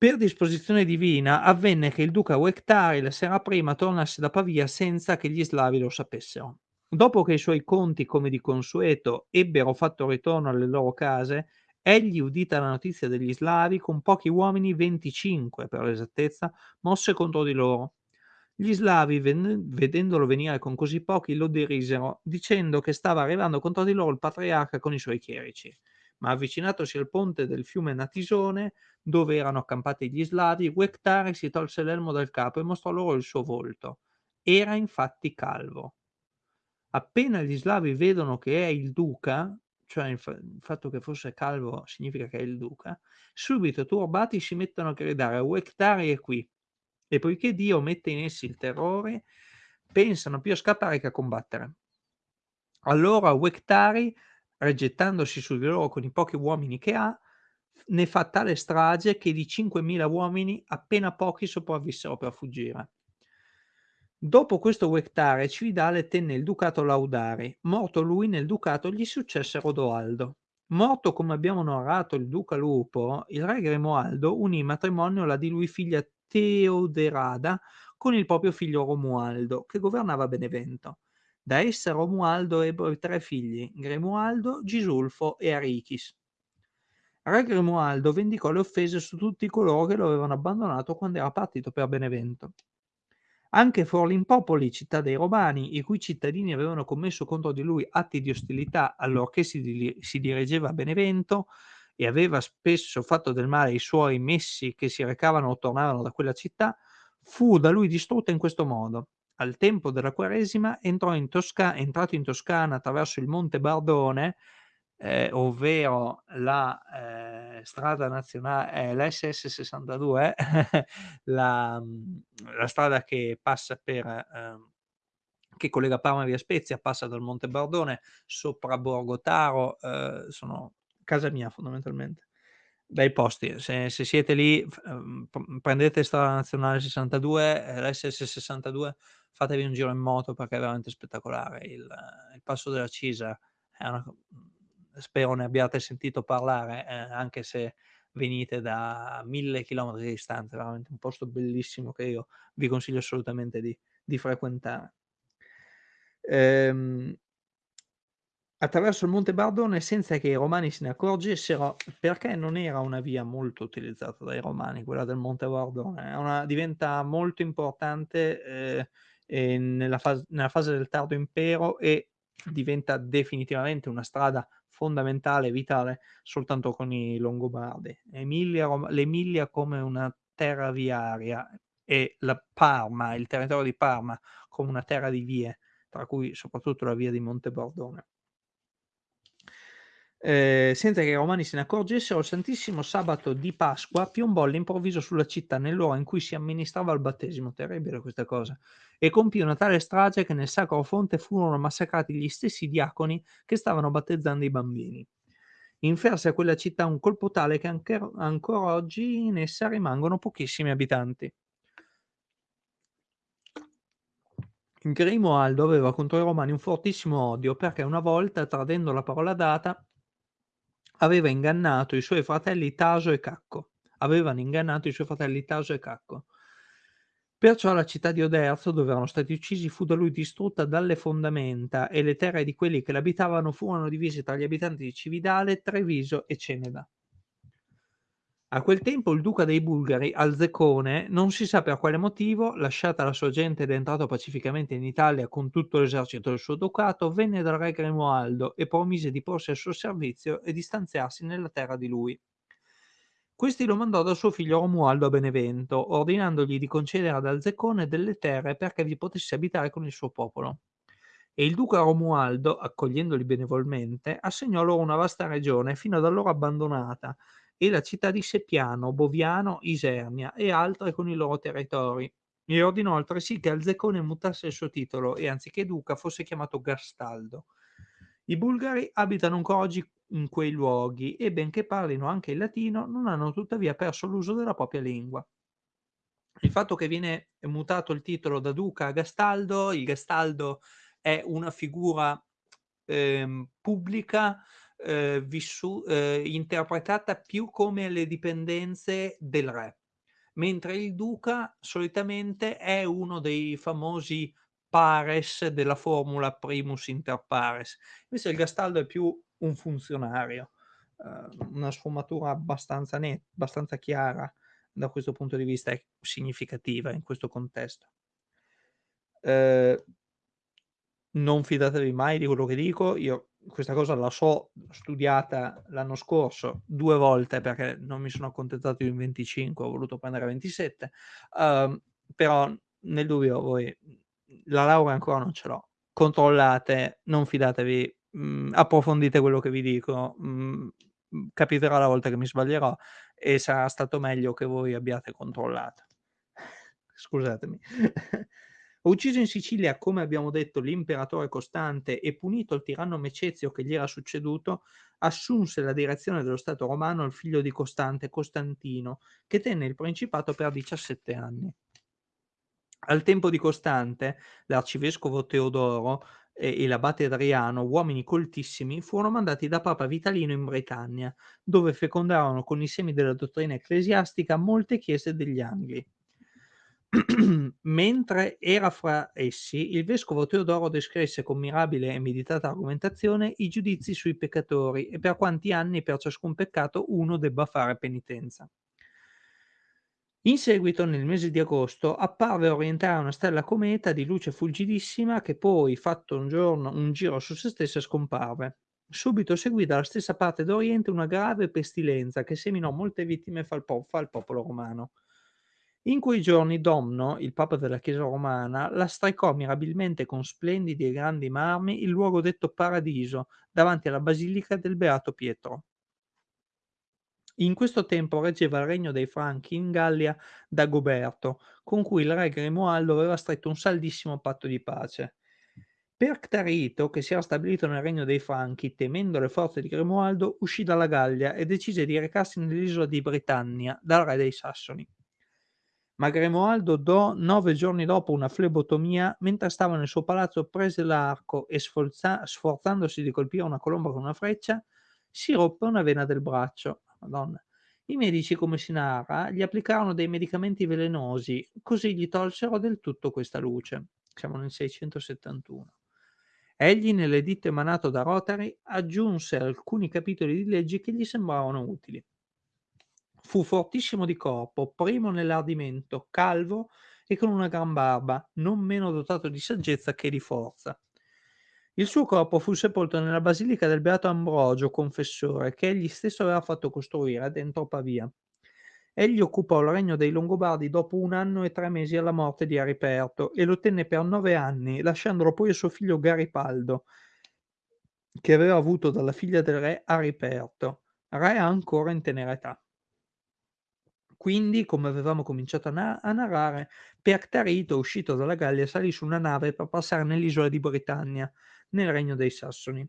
Per disposizione divina avvenne che il duca Uectari la sera prima tornasse da Pavia senza che gli slavi lo sapessero. Dopo che i suoi conti, come di consueto, ebbero fatto ritorno alle loro case, egli, udita la notizia degli slavi, con pochi uomini, 25 per l'esattezza, mosse contro di loro. Gli slavi, ven- vedendolo venire con così pochi, lo derisero, dicendo che stava arrivando contro di loro il patriarca con i suoi chierici. Ma avvicinatosi al ponte del fiume Natisone, dove erano accampati gli slavi, Uectare si tolse l'elmo dal capo e mostrò loro il suo volto. Era infatti calvo. Appena gli slavi vedono che è il duca, cioè il, fa- il fatto che fosse calvo significa che è il duca, subito turbati si mettono a gridare Uectare è qui. E poiché Dio mette in essi il terrore, pensano più a scappare che a combattere. Allora Uectari, rigettandosi su di loro con i pochi uomini che ha, ne fa tale strage che di 5.000 uomini appena pochi sopravvissero per fuggire. Dopo questo Uectare Cividale tenne il ducato Laudari. Morto lui nel ducato gli successe Rodoaldo. Morto come abbiamo narrato il duca Lupo, il re Grimoaldo unì in matrimonio la di lui figlia Teoderada con il proprio figlio Romualdo, che governava Benevento. Da essa Romualdo ebbe tre figli, Grimoaldo, Gisulfo e Arichis. Re Grimoaldo vendicò le offese su tutti coloro che lo avevano abbandonato quando era partito per Benevento. Anche Forlimpopoli, città dei Romani, i cui cittadini avevano commesso contro di lui atti di ostilità allorché si, di- si dirigeva a Benevento e aveva spesso fatto del male ai suoi messi che si recavano o tornavano da quella città, fu da lui distrutta in questo modo. Al tempo della Quaresima in Tosca- entrato in Toscana attraverso il Monte Bardone, eh, ovvero la eh, strada nazionale, eh, l'SS 62, <laughs> la, la, strada che passa per, eh, che collega Parma Via Spezia, passa dal Monte Bardone sopra Borgo Taro, eh, sono casa mia fondamentalmente. Bei posti, se, se siete lì, ehm, prendete strada nazionale 62, eh, l'SS 62, fatevi un giro in moto perché è veramente spettacolare. Il, il passo della Cisa è una, spero ne abbiate sentito parlare, eh, anche se venite da mille chilometri di distanza, veramente un posto bellissimo che io vi consiglio assolutamente di, di frequentare. Ehm, attraverso il Monte Bardone senza che i romani se ne accorgessero, perché non era una via molto utilizzata dai romani, quella del Monte Bardone, una, diventa molto importante eh, nella, fase, nella, fase, del tardo impero e diventa definitivamente una strada fondamentale, vitale, soltanto con i Longobardi. Emilia, L'Emilia come una terra viaria e la Parma, il territorio di Parma, come una terra di vie, tra cui soprattutto la via di Monte Bordone. Eh, senza che i romani se ne accorgessero, il Santissimo Sabato di Pasqua piombò all'improvviso sulla città nell'ora in cui si amministrava il battesimo, terribile questa cosa, e compì una tale strage che nel sacro fonte furono massacrati gli stessi diaconi che stavano battezzando i bambini. Inferse a quella città un colpo tale che anche, ancora oggi in essa rimangono pochissimi abitanti. Grimoaldo aveva contro i romani un fortissimo odio perché una volta, tradendo la parola data, aveva ingannato i suoi fratelli Taso e Cacco. Avevano ingannato i suoi fratelli Taso e Cacco. Perciò la città di Oderzo, dove erano stati uccisi, fu da lui distrutta dalle fondamenta e le terre di quelli che l'abitavano furono divise tra gli abitanti di Cividale, Treviso e Ceneda. A quel tempo il duca dei Bulgari, Alzecone, non si sa per quale motivo, lasciata la sua gente ed entrato pacificamente in Italia con tutto l'esercito del suo ducato, venne dal re Grimoaldo e promise di porsi al suo servizio e di stanziarsi nella terra di lui. Questi lo mandò da suo figlio Romualdo a Benevento, ordinandogli di concedere ad Alzecone delle terre perché vi potesse abitare con il suo popolo. E il duca Romualdo, accogliendoli benevolmente, assegnò loro una vasta regione, fino ad allora abbandonata, e la città di Seppiano, Boviano, Isernia e altre con i loro territori. E ordinò altresì che Alzecone mutasse il suo titolo e anziché duca fosse chiamato Gastaldo. I bulgari abitano ancora oggi in quei luoghi e benché parlino anche il latino, non hanno tuttavia perso l'uso della propria lingua. Il fatto che viene mutato il titolo da duca a Gastaldo, il Gastaldo è una figura eh, pubblica eh, vissu- eh, interpretata più come le dipendenze del re. mentre il duca solitamente è uno dei famosi pares della formula primus inter pares. Invece il Gastaldo è più un funzionario, uhm, una sfumatura abbastanza net abbastanza chiara da questo punto di vista è significativa in questo contesto. Ehm non fidatevi mai di quello che dico, io questa cosa la so studiata l'anno scorso 2 volte perché non mi sono accontentato di un 25, ho voluto prendere 27, uhm, però nel dubbio voi la laurea ancora non ce l'ho. Controllate, non fidatevi, mhmm, approfondite quello che vi dico, mhmm, capiterà la volta che mi sbaglierò e sarà stato meglio che voi abbiate controllato. <laughs> Scusatemi. <laughs> Ucciso in Sicilia, come abbiamo detto, l'imperatore Costante e punito il tiranno Mecezio che gli era succeduto, assunse la direzione dello Stato romano il figlio di Costante, Costantino, che tenne il principato per 17 anni. Al tempo di Costante, l'arcivescovo Teodoro e, l'abate Adriano, uomini coltissimi, furono mandati da Papa Vitalino in Britannia, dove fecondarono con i semi della dottrina ecclesiastica molte chiese degli Angli. <clears throat> Mentre era fra essi, il vescovo Teodoro descrisse con mirabile e meditata argomentazione i giudizi sui peccatori e per quanti anni per ciascun peccato uno debba fare penitenza. In seguito, nel mese di agosto, apparve orientare una stella cometa di luce fulgidissima che poi, fatto un giorno un giro su se stessa, scomparve. Subito seguì dalla stessa parte d'Oriente una grave pestilenza che seminò molte vittime fra il, po- fra il popolo romano. In quei giorni Domno, il papa della Chiesa romana, la lastricò mirabilmente con splendidi e grandi marmi il luogo detto Paradiso, davanti alla basilica del Beato Pietro. In questo tempo reggeva il regno dei Franchi in Gallia Dagoberto, con cui il re Grimoaldo aveva stretto un saldissimo patto di pace. Perctarito, che si era stabilito nel regno dei Franchi, temendo le forze di Grimoaldo, uscì dalla Gallia e decise di recarsi nell'isola di Britannia dal re dei Sassoni. Ma Grimoaldo do nove giorni dopo una flebotomia, mentre stava nel suo palazzo prese l'arco e sforza sforzandosi di colpire una colomba con una freccia, si ruppe una vena del braccio. Madonna. I medici, come si narra, gli applicarono dei medicamenti velenosi, così gli tolsero del tutto questa luce. Siamo nel 671. Egli, nell'editto emanato da Rotary, aggiunse alcuni capitoli di leggi che gli sembravano utili. Fu fortissimo di corpo, primo nell'ardimento, calvo e con una gran barba, non meno dotato di saggezza che di forza. Il suo corpo fu sepolto nella basilica del Beato Ambrogio, confessore, che egli stesso aveva fatto costruire dentro Pavia. Egli occupò il regno dei Longobardi dopo un anno e tre mesi alla morte di Ariperto e lo tenne per nove anni, lasciandolo poi a suo figlio Garipaldo, che aveva avuto dalla figlia del re Ariperto, re ancora in tenera età. Quindi, come avevamo cominciato a, na- a narrare, Perctarito, uscito dalla Gallia, salì su una nave per passare nell'isola di Britannia, nel regno dei Sassoni.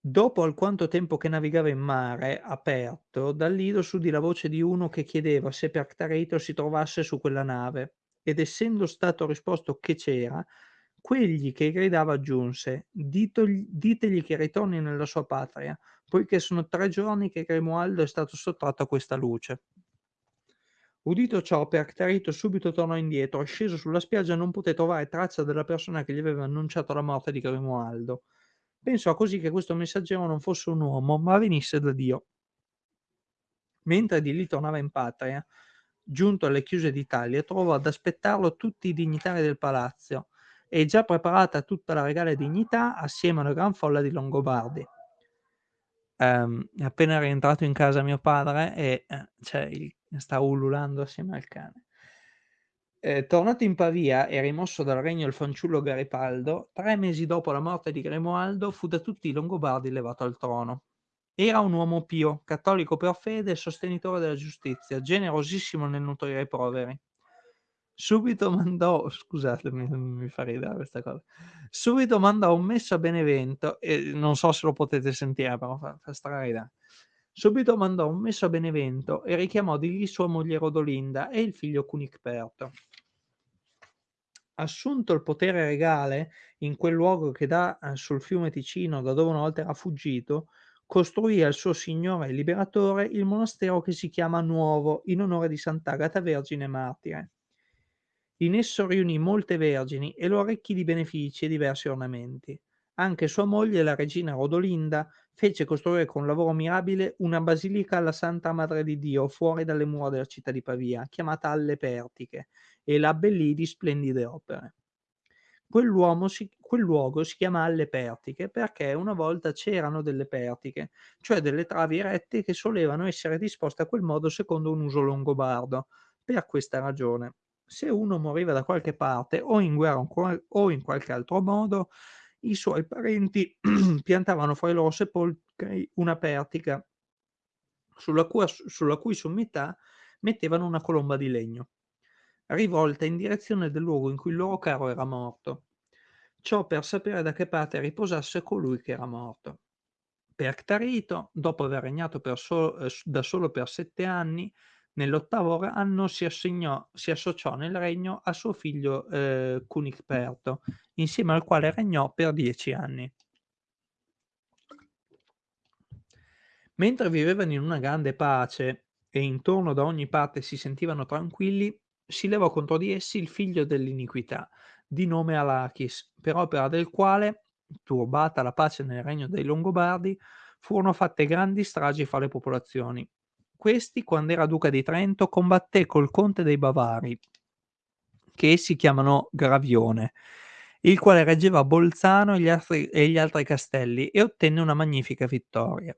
Dopo alquanto tempo che navigava in mare aperto, dal lido s'udì la voce di uno che chiedeva se Perctarito si trovasse su quella nave, ed essendo stato risposto che c'era, quegli che gridava aggiunse: "Ditogli ditegli che ritorni nella sua patria, poiché sono tre giorni che Grimoaldo è stato sottratto a questa luce. Udito ciò, Perctarito subito tornò indietro sceso sulla spiaggia non poté trovare traccia della persona che gli aveva annunciato la morte di Grimoaldo. Pensò così che questo messaggero non fosse un uomo, ma venisse da Dio. Mentre di lì tornava in patria, giunto alle chiuse d'Italia, trovò ad aspettarlo tutti i dignitari del palazzo e già preparata tutta la regale dignità assieme a una gran folla di Longobardi. Ehm, è appena rientrato in casa mio padre e, cioè il sta ululando assieme al cane. Ehm, tornato in Pavia e rimosso dal regno il fanciullo Garipaldo, tre mesi dopo la morte di Grimoaldo fu da tutti i Longobardi levato al trono. Era un uomo pio, cattolico per fede e sostenitore della giustizia, generosissimo nel nutrire i poveri. Subito mandò scusatemi, mi fa ridere questa cosa. Subito mandò un messo a Benevento e non so se lo potete sentire, però fa fa straridere. Subito mandò un messo a Benevento e richiamò di lì sua moglie Rodolinda e il figlio Cunicperto. Assunto il potere regale in quel luogo che dà eh, sul fiume Ticino, da dove una volta era fuggito, costruì al suo signore liberatore il monastero che si chiama Nuovo, in onore di Sant'Agata Vergine Martire. In esso riunì molte vergini e lo arricchì di benefici e diversi ornamenti. Anche sua moglie, la regina Rodolinda, fece costruire con lavoro mirabile una basilica alla Santa Madre di Dio fuori dalle mura della città di Pavia, chiamata Alle Pertiche, e la abbellì di splendide opere. Si, quel luogo si chiama Alle Pertiche perché una volta c'erano delle pertiche, cioè delle travi erette che solevano essere disposte a quel modo secondo un uso longobardo. Per questa ragione se uno moriva da qualche parte o in guerra o in qualche altro modo, i suoi parenti <clears throat> piantavano fra i loro sepolcri una pertica sulla cui, sulla cui sommità mettevano una colomba di legno, rivolta in direzione del luogo in cui il loro caro era morto. Ciò per sapere da che parte riposasse colui che era morto. Perctarito, dopo aver regnato so, eh, da solo per sette anni, Nell'ottavo anno si, assegnò, si associò nel regno a suo figlio eh, Cunicperto, insieme al quale regnò per dieci anni. Mentre vivevano in una grande pace e intorno da ogni parte si sentivano tranquilli, si levò contro di essi il figlio dell'iniquità, di nome Alachis, per opera del quale, turbata la pace nel regno dei Longobardi, furono fatte grandi stragi fra le popolazioni, questi, quando era duca di Trento, combatté col conte dei Bavari, che essi chiamano Gravione, il quale reggeva Bolzano e gli altri, e gli altri castelli e ottenne una magnifica vittoria.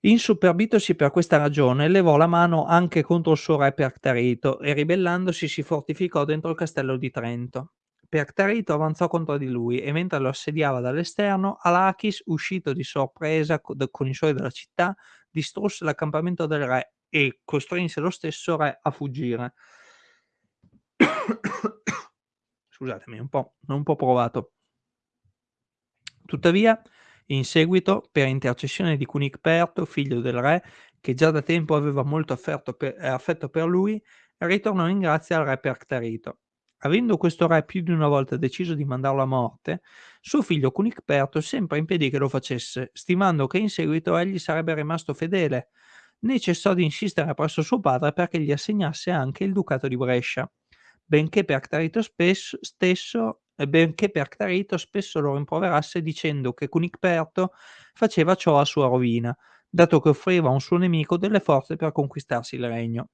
Insuperbitosi per questa ragione, levò la mano anche contro il suo re Perctarito e ribellandosi si fortificò dentro il castello di Trento. Perctarito avanzò contro di lui e mentre lo assediava dall'esterno, Alachis, uscito di sorpresa con i suoi della città, distrusse l'accampamento del re e costrinse lo stesso re a fuggire. Scusatemi, un po', un po' provato. Tuttavia, in seguito, per intercessione di Cunicperto, figlio del re, che già da tempo aveva molto per, affetto per lui, ritornò in grazia al re Perctarito Avendo questo re più di una volta deciso di mandarlo a morte, suo figlio Cunicperto sempre impedì che lo facesse, stimando che in seguito egli sarebbe rimasto fedele, né cessò di insistere presso suo padre perché gli assegnasse anche il ducato di Brescia, benché Perctarito spesso, stesso, benché Perctarito spesso lo rimproverasse dicendo che Cunicperto faceva ciò a sua rovina, dato che offriva a un suo nemico delle forze per conquistarsi il regno.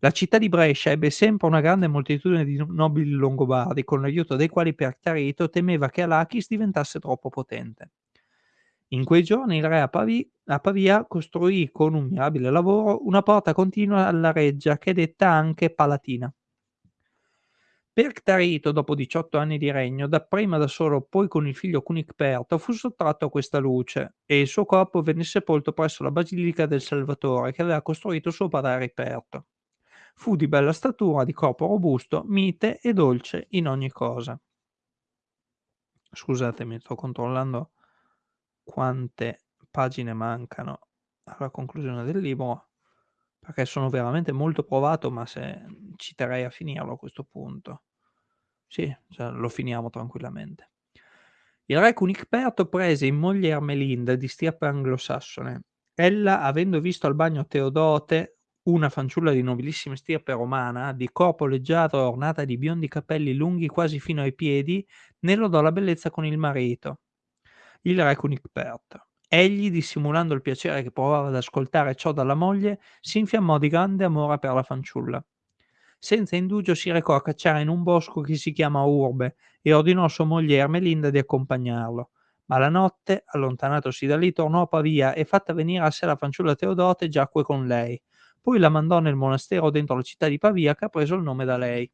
La città di Brescia ebbe sempre una grande moltitudine di nobili longobardi, con l'aiuto dei quali Percarito temeva che Alachis diventasse troppo potente. In quei giorni il re a, Pavi, a Pavia costruì con un mirabile lavoro una porta continua alla reggia che è detta anche Palatina. Perctarito, dopo 18 anni di regno, dapprima da solo, poi con il figlio Cunicperto, fu sottratto a questa luce e il suo corpo venne sepolto presso la Basilica del Salvatore che aveva costruito suo padre Riperto. Fu di bella statura, di corpo robusto, mite e dolce in ogni cosa. Scusatemi, sto controllando quante pagine mancano alla conclusione del libro, perché sono veramente molto provato, ma se ci terrei a finirlo a questo punto. Sì, cioè, lo finiamo tranquillamente. Il re Cunicperto prese in moglie Ermelinda di stirpe anglosassone. Ella, avendo visto al bagno Teodote, una fanciulla di nobilissima stirpe romana, di corpo leggiadro e ornata di biondi capelli lunghi quasi fino ai piedi, ne lodò la bellezza con il marito, il re Cunicperto. Egli, dissimulando il piacere che provava ad ascoltare ciò dalla moglie, si infiammò di grande amore per la fanciulla. Senza indugio si recò a cacciare in un bosco che si chiama Urbe e ordinò a sua moglie Ermelinda di accompagnarlo. Ma la notte, allontanatosi da lì, tornò a Pavia e fatta venire a sé la fanciulla Teodote giacque con lei poi la mandò nel monastero dentro la città di Pavia che ha preso il nome da lei.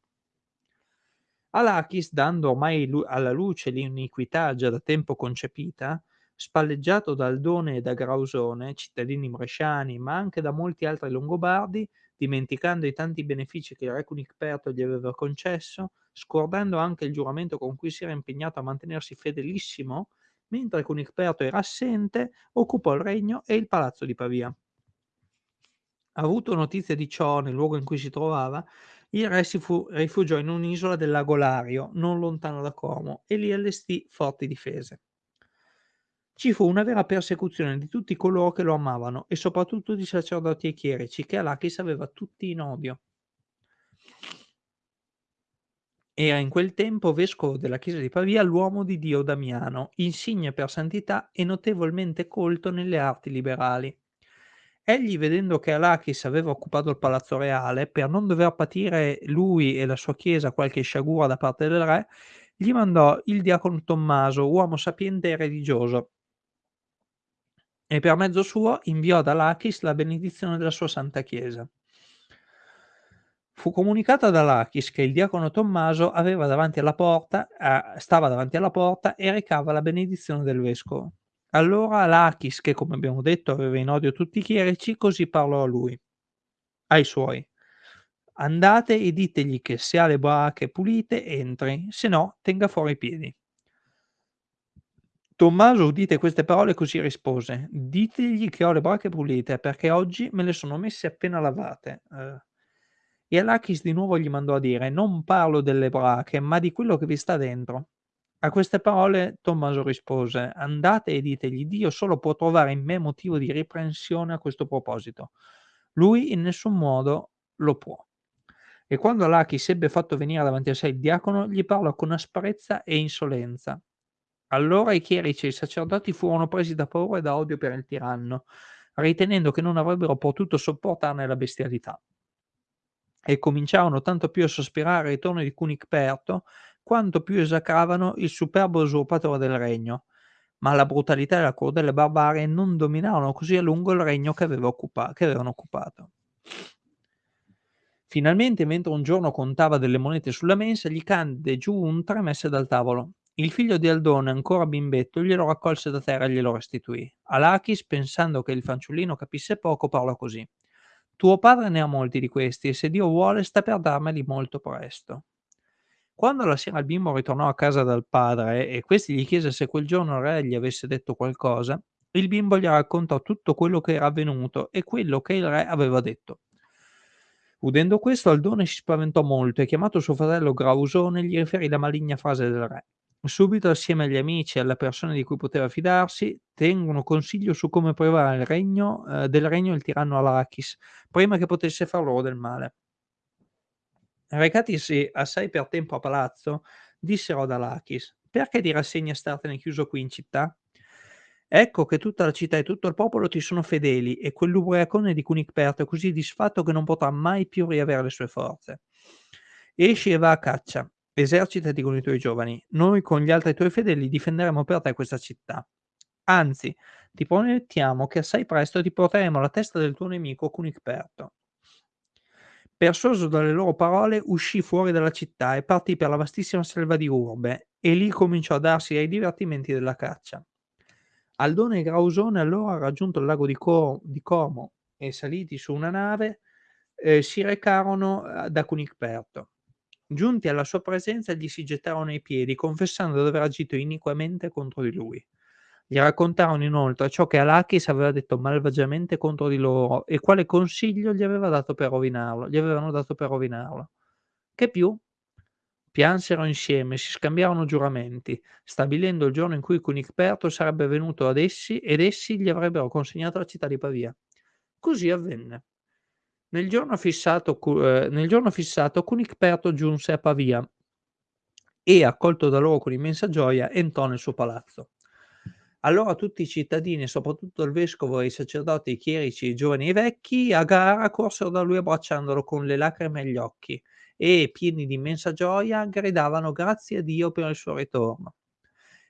Alachis, dando ormai alla luce l'iniquità già da tempo concepita, spalleggiato da Aldone e da Grausone, cittadini bresciani, ma anche da molti altri longobardi, dimenticando i tanti benefici che il re Cunicperto gli aveva concesso, scordando anche il giuramento con cui si era impegnato a mantenersi fedelissimo, mentre Cunicperto era assente, occupò il regno e il palazzo di Pavia. Avuto notizia di ciò nel luogo in cui si trovava, il re si fu, rifugiò in un'isola del lago Lario, non lontano da Como, e lì allestì forti difese. Ci fu una vera persecuzione di tutti coloro che lo amavano e soprattutto di sacerdoti e chierici che Alachis aveva tutti in odio. Era in quel tempo vescovo della chiesa di Pavia l'uomo di Dio Damiano, insigne per santità e notevolmente colto nelle arti liberali. Egli, vedendo che Alachis aveva occupato il palazzo reale, per non dover patire lui e la sua chiesa qualche sciagura da parte del re, gli mandò il diacono Tommaso, uomo sapiente e religioso, e per mezzo suo inviò ad Alachis la benedizione della sua santa chiesa. Fu comunicato ad Alachis che il diacono Tommaso davanti porta, eh, stava davanti alla porta e recava la benedizione del vescovo. Allora Alachis, che come abbiamo detto aveva in odio tutti i chierici, così parlò a lui, ai suoi. Andate e ditegli che se ha le brache pulite entri, se no tenga fuori i piedi. Tommaso udite queste parole così rispose: Ditegli che ho le brache pulite, perché oggi me le sono messe appena lavate. Eh. E Alachis di nuovo gli mandò a dire: Non parlo delle brache, ma di quello che vi sta dentro. A queste parole Tommaso rispose: Andate e ditegli, Dio solo può trovare in me motivo di riprensione a questo proposito. Lui in nessun modo lo può. E quando Alachis ebbe fatto venire davanti a sé il diacono, gli parlò con asprezza e insolenza. Allora i chierici e i sacerdoti furono presi da paura e da odio per il tiranno, ritenendo che non avrebbero potuto sopportarne la bestialità. E cominciarono tanto più a sospirare il ritorno di Cunicperto, quanto più esacravano il superbo usurpatore del regno. Ma la brutalità e la crudele barbarie non dominarono così a lungo il regno che, occupa- che avevano occupato. Finalmente, mentre un giorno contava delle monete sulla mensa, gli cadde giù un tremesse dal tavolo. Il figlio di Aldone, ancora bimbetto, glielo raccolse da terra e glielo restituì. Alachis, pensando che il fanciullino capisse poco, parlò così. Tuo padre ne ha molti di questi e se Dio vuole sta per darmeli molto presto. Quando la sera il bimbo ritornò a casa dal padre e questi gli chiese se quel giorno il re gli avesse detto qualcosa, il bimbo gli raccontò tutto quello che era avvenuto e quello che il re aveva detto. Udendo questo, Aldone si spaventò molto e chiamato suo fratello Grausone gli riferì la maligna frase del re. Subito, assieme agli amici e alle persone di cui poteva fidarsi, tengono consiglio su come privare il regno, eh, del regno il tiranno Alachis, prima che potesse far loro del male. Recatisi assai per tempo a palazzo, dissero ad Alachis: Perché ti rassegni a startene chiuso qui in città? Ecco che tutta la città e tutto il popolo ti sono fedeli e quell'ubriacone di Cunicperto è così disfatto che non potrà mai più riavere le sue forze. Esci e va a caccia, Esercitati con i tuoi giovani. Noi con gli altri tuoi fedeli difenderemo per te questa città. Anzi, ti promettiamo che assai presto ti porteremo la testa del tuo nemico Cunicperto. Persuaso dalle loro parole, uscì fuori dalla città e partì per la vastissima selva di Urbe, e lì cominciò a darsi ai divertimenti della caccia. Aldone e Grausone allora, raggiunto il lago di, Cor- di Como e saliti su una nave, eh, si recarono eh, da Cunicperto. Giunti alla sua presenza gli si gettarono ai piedi, confessando di aver agito iniquamente contro di lui. Gli raccontarono inoltre ciò che Alachis aveva detto malvagiamente contro di loro e quale consiglio gli, aveva dato per rovinarlo, gli avevano dato per rovinarlo. Che più? Piansero insieme, si scambiarono giuramenti, stabilendo il giorno in cui Cunicperto sarebbe venuto ad essi ed essi gli avrebbero consegnato la città di Pavia. Così avvenne. Nel giorno fissato, eh, nel giorno fissato Cunicperto giunse a Pavia e, accolto da loro con immensa gioia, entrò nel suo palazzo. Allora tutti i cittadini, soprattutto il vescovo e i sacerdoti, i chierici, i giovani e i vecchi, a gara corsero da lui abbracciandolo con le lacrime agli occhi e, pieni di immensa gioia, gridavano grazie a Dio per il suo ritorno.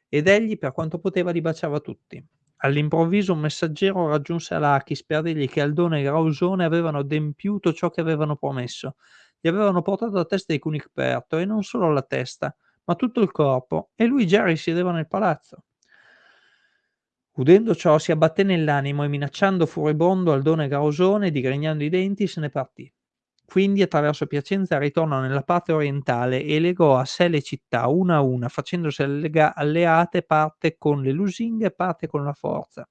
Ed egli, per quanto poteva, li baciava tutti. All'improvviso un messaggero raggiunse Alachis per dirgli che Aldone e Grausone avevano adempiuto ciò che avevano promesso. Gli avevano portato la testa di Cunicperto e non solo la testa, ma tutto il corpo, e lui già risiedeva nel palazzo. Udendo ciò si abbatté nell'animo e minacciando furibondo Aldone Grausone, digrignando i denti, se ne partì. Quindi attraverso Piacenza ritornò nella parte orientale e legò a sé le città una a una, facendosi allega- alleate parte con le lusinghe e parte con la forza.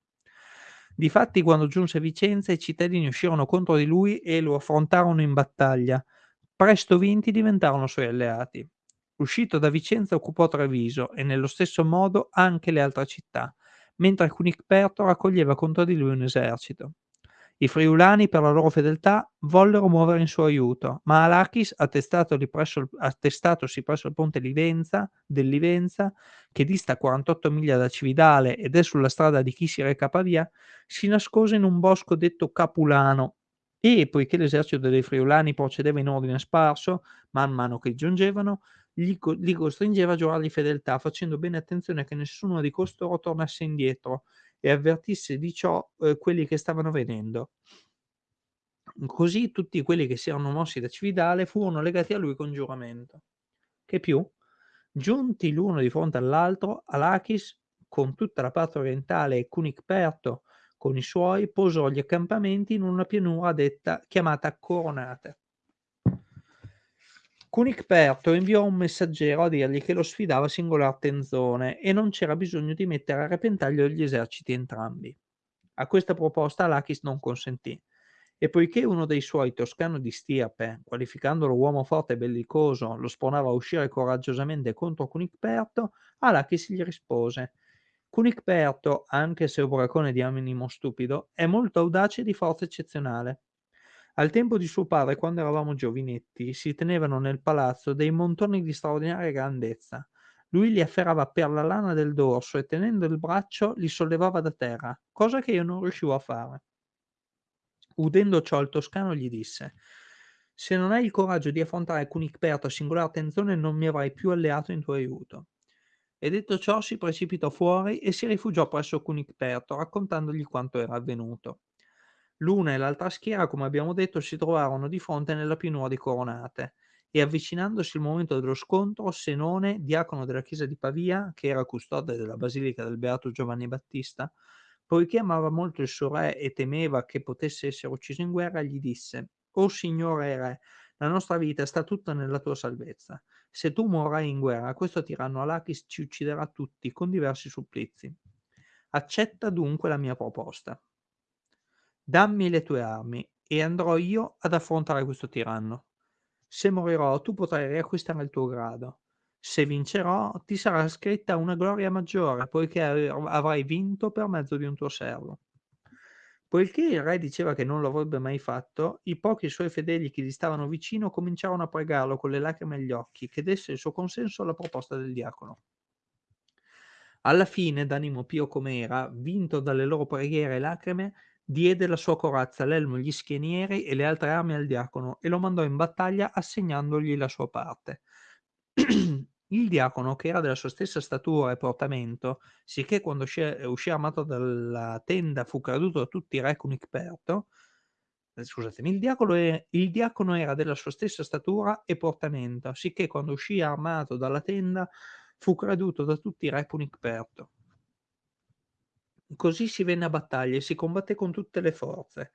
Difatti, quando giunse Vicenza, i cittadini uscirono contro di lui e lo affrontarono in battaglia. Presto vinti diventarono suoi alleati. Uscito da Vicenza occupò Treviso e nello stesso modo anche le altre città, mentre Cunicperto raccoglieva contro di lui un esercito. I friulani, per la loro fedeltà, vollero muovere in suo aiuto, ma Alachis, presso il, attestatosi presso il ponte Livenza, del Livenza, che dista 48 miglia da Cividale ed è sulla strada di chi si reca a Pavia, si nascose in un bosco detto Capulano e, poiché l'esercito dei friulani procedeva in ordine sparso, man mano che giungevano, li, li costringeva a giurargli fedeltà, facendo bene attenzione che nessuno di costoro tornasse indietro, e avvertisse di ciò eh, quelli che stavano venendo. Così tutti quelli che si erano mossi da Cividale furono legati a lui con giuramento. Che più? Giunti l'uno di fronte all'altro, Alachis, con tutta la parte orientale e Cunicperto con i suoi, posò gli accampamenti in una pianura detta, chiamata Coronate. Cunicperto inviò un messaggero a dirgli che lo sfidava singolar tenzone e non c'era bisogno di mettere a repentaglio gli eserciti entrambi. A questa proposta Lachis non consentì, e poiché uno dei suoi, Toscano di Stirpe, qualificandolo uomo forte e bellicoso, lo sponava a uscire coraggiosamente contro Cunicperto, Alachis gli rispose Cunicperto, anche se ubracone di animo stupido, è molto audace e di forza eccezionale. Al tempo di suo padre, quando eravamo giovinetti, si tenevano nel palazzo dei montoni di straordinaria grandezza. Lui li afferrava per la lana del dorso e tenendo il braccio li sollevava da terra, cosa che io non riuscivo a fare. Udendo ciò, il toscano gli disse: Se non hai il coraggio di affrontare Cunicperto a singolare attenzione, non mi avrai più alleato in tuo aiuto. E detto ciò, si precipitò fuori e si rifugiò presso Cunicperto, raccontandogli quanto era avvenuto. L'una e l'altra schiera, come abbiamo detto, si trovarono di fronte nella pianura di Coronate e avvicinandosi il momento dello scontro, Senone, diacono della chiesa di Pavia, che era custode della basilica del Beato Giovanni Battista, poiché amava molto il suo re e temeva che potesse essere ucciso in guerra, gli disse: O Signore Re, la nostra vita sta tutta nella tua salvezza. Se tu morrai in guerra, questo tiranno Alachis ci ucciderà tutti con diversi supplizi. Accetta dunque la mia proposta. Dammi le tue armi e andrò io ad affrontare questo tiranno. Se morirò, tu potrai riacquistare il tuo grado. Se vincerò, ti sarà scritta una gloria maggiore, poiché avrai vinto per mezzo di un tuo servo. Poiché il re diceva che non lo avrebbe mai fatto, i pochi suoi fedeli che gli stavano vicino cominciarono a pregarlo con le lacrime agli occhi che desse il suo consenso alla proposta del diacono. Alla fine, d'animo pio come era, vinto dalle loro preghiere e lacrime, diede la sua corazza, l'elmo, gli schienieri e le altre armi al diacono e lo mandò in battaglia assegnandogli la sua parte. <clears throat> Il diacono, che era della sua stessa statura e portamento, sicché quando uscì, uscì armato dalla tenda fu creduto da tutti i re con Icperto, eh, scusatemi, il diacono, è, il diacono era della sua stessa statura e portamento, sicché quando uscì armato dalla tenda fu creduto da tutti i re con Icperto. Così si venne a battaglia e si combatté con tutte le forze.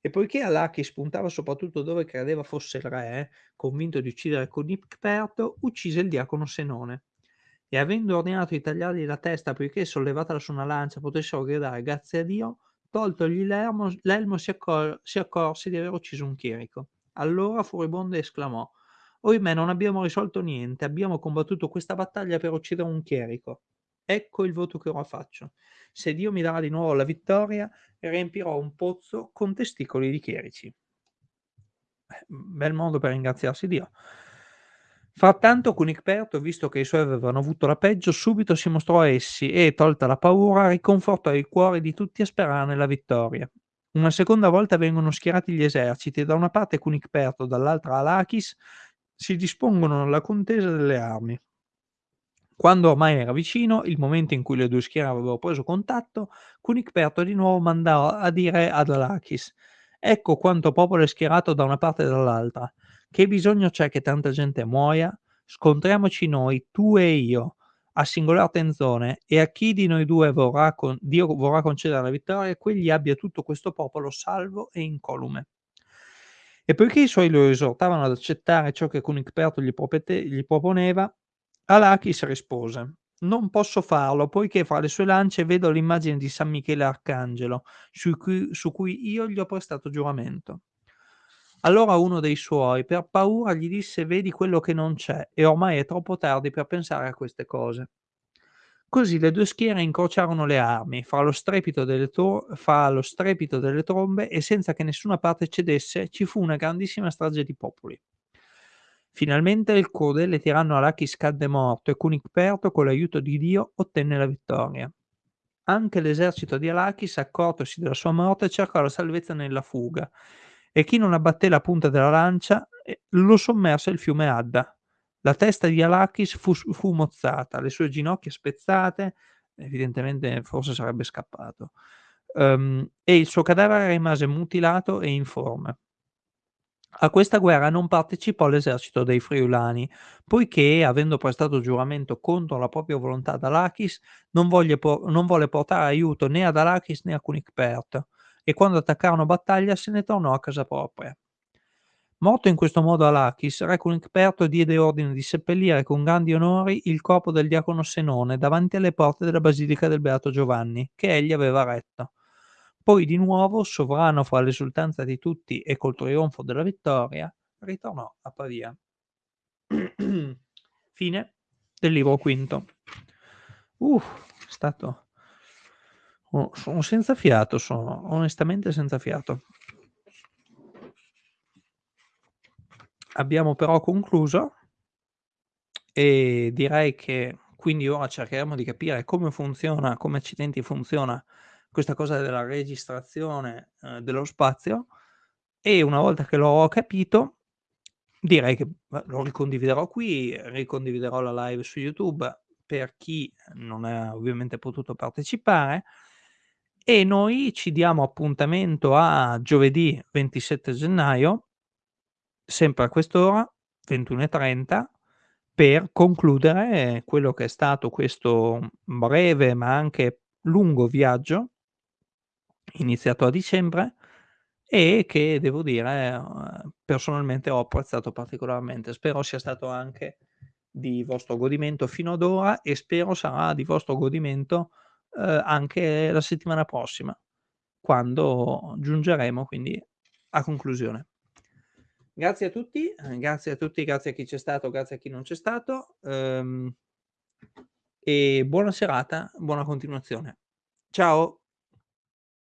E poiché Alaki spuntava soprattutto dove credeva fosse il re, convinto di uccidere Conipperto, uccise il diacono Senone. E avendo ordinato di tagliargli la testa poiché sollevatela su una lancia potessero gridare grazie a Dio, toltogli l'elmo, l'elmo si, accor- si accorse di aver ucciso un chierico. Allora furibondo esclamò Oimè non abbiamo risolto niente, abbiamo combattuto questa battaglia per uccidere un chierico. Ecco il voto che ora faccio. Se Dio mi darà di nuovo la vittoria, riempirò un pozzo con testicoli di chierici. Eh, bel modo per ringraziarsi Dio. Frattanto Cunicperto, visto che i suoi avevano avuto la peggio, subito si mostrò a essi e, tolta la paura, riconfortò i cuori di tutti a sperare nella vittoria. Una seconda volta vengono schierati gli eserciti, da una parte Cunicperto, dall'altra Alachis, si dispongono alla contesa delle armi. Quando ormai era vicino il momento in cui le due schiere avevano preso contatto, Cunicperto di nuovo mandò a dire ad Alachis «Ecco quanto popolo è schierato da una parte e dall'altra. Che bisogno c'è che tanta gente muoia? Scontriamoci noi, tu e io, a singolar tenzone, e a chi di noi due vorrà con- Dio vorrà concedere la vittoria, quegli abbia tutto questo popolo salvo e incolume». E poiché i suoi lo esortavano ad accettare ciò che Cunicperto gli, propete- gli proponeva, Alachis rispose: Non posso farlo, poiché fra le sue lance vedo l'immagine di San Michele Arcangelo, su cui, su cui io gli ho prestato giuramento. Allora uno dei suoi, per paura, gli disse: Vedi quello che non c'è, e ormai è troppo tardi per pensare a queste cose. Così le due schiere incrociarono le armi, fra lo delle fra lo strepito delle trombe e senza che nessuna parte cedesse, ci fu una grandissima strage di popoli. Finalmente il crudele tiranno Alachis cadde morto e Cunicperto, con l'aiuto di Dio, ottenne la vittoria. Anche l'esercito di Alachis, accortosi della sua morte, cercò la salvezza nella fuga, e chi non abbatté la punta della lancia eh, lo sommerse il fiume Adda. La testa di Alachis fu, fu mozzata, le sue ginocchia spezzate, evidentemente forse sarebbe scappato, um, e il suo cadavere rimase mutilato e informe. A questa guerra non partecipò l'esercito dei Friulani, poiché, avendo prestato giuramento contro la propria volontà ad Alachis, non, non volle portare aiuto né ad Alachis né a Cunicpert, e quando attaccarono battaglia se ne tornò a casa propria. Morto in questo modo Alachis, re Cunicperto diede ordine di seppellire con grandi onori il corpo del diacono Senone davanti alle porte della basilica del Beato Giovanni, che egli aveva retto. Poi di nuovo, sovrano fra l'esultanza di tutti e col trionfo della vittoria, ritornò a Pavia. <clears throat> Fine del libro quinto. Uh, è stato... Sono senza fiato, sono onestamente senza fiato. Abbiamo però concluso e direi che quindi ora cercheremo di capire come funziona, come accidenti funziona questa cosa della registrazione eh, dello spazio e una volta che l'ho capito direi che lo ricondividerò qui, ricondividerò la live su YouTube per chi non ha ovviamente potuto partecipare e noi ci diamo appuntamento a giovedì 27 gennaio, sempre a quest'ora, 21.30, per concludere quello che è stato questo breve ma anche lungo viaggio iniziato a dicembre e che devo dire, personalmente ho apprezzato particolarmente. Spero sia stato anche di vostro godimento fino ad ora e spero sarà di vostro godimento, ehm, anche la settimana prossima, quando giungeremo quindi a conclusione. Grazie a tutti, eh, grazie a tutti, grazie a chi c'è stato, grazie a chi non c'è stato, ehm, e buona serata, buona continuazione. Ciao.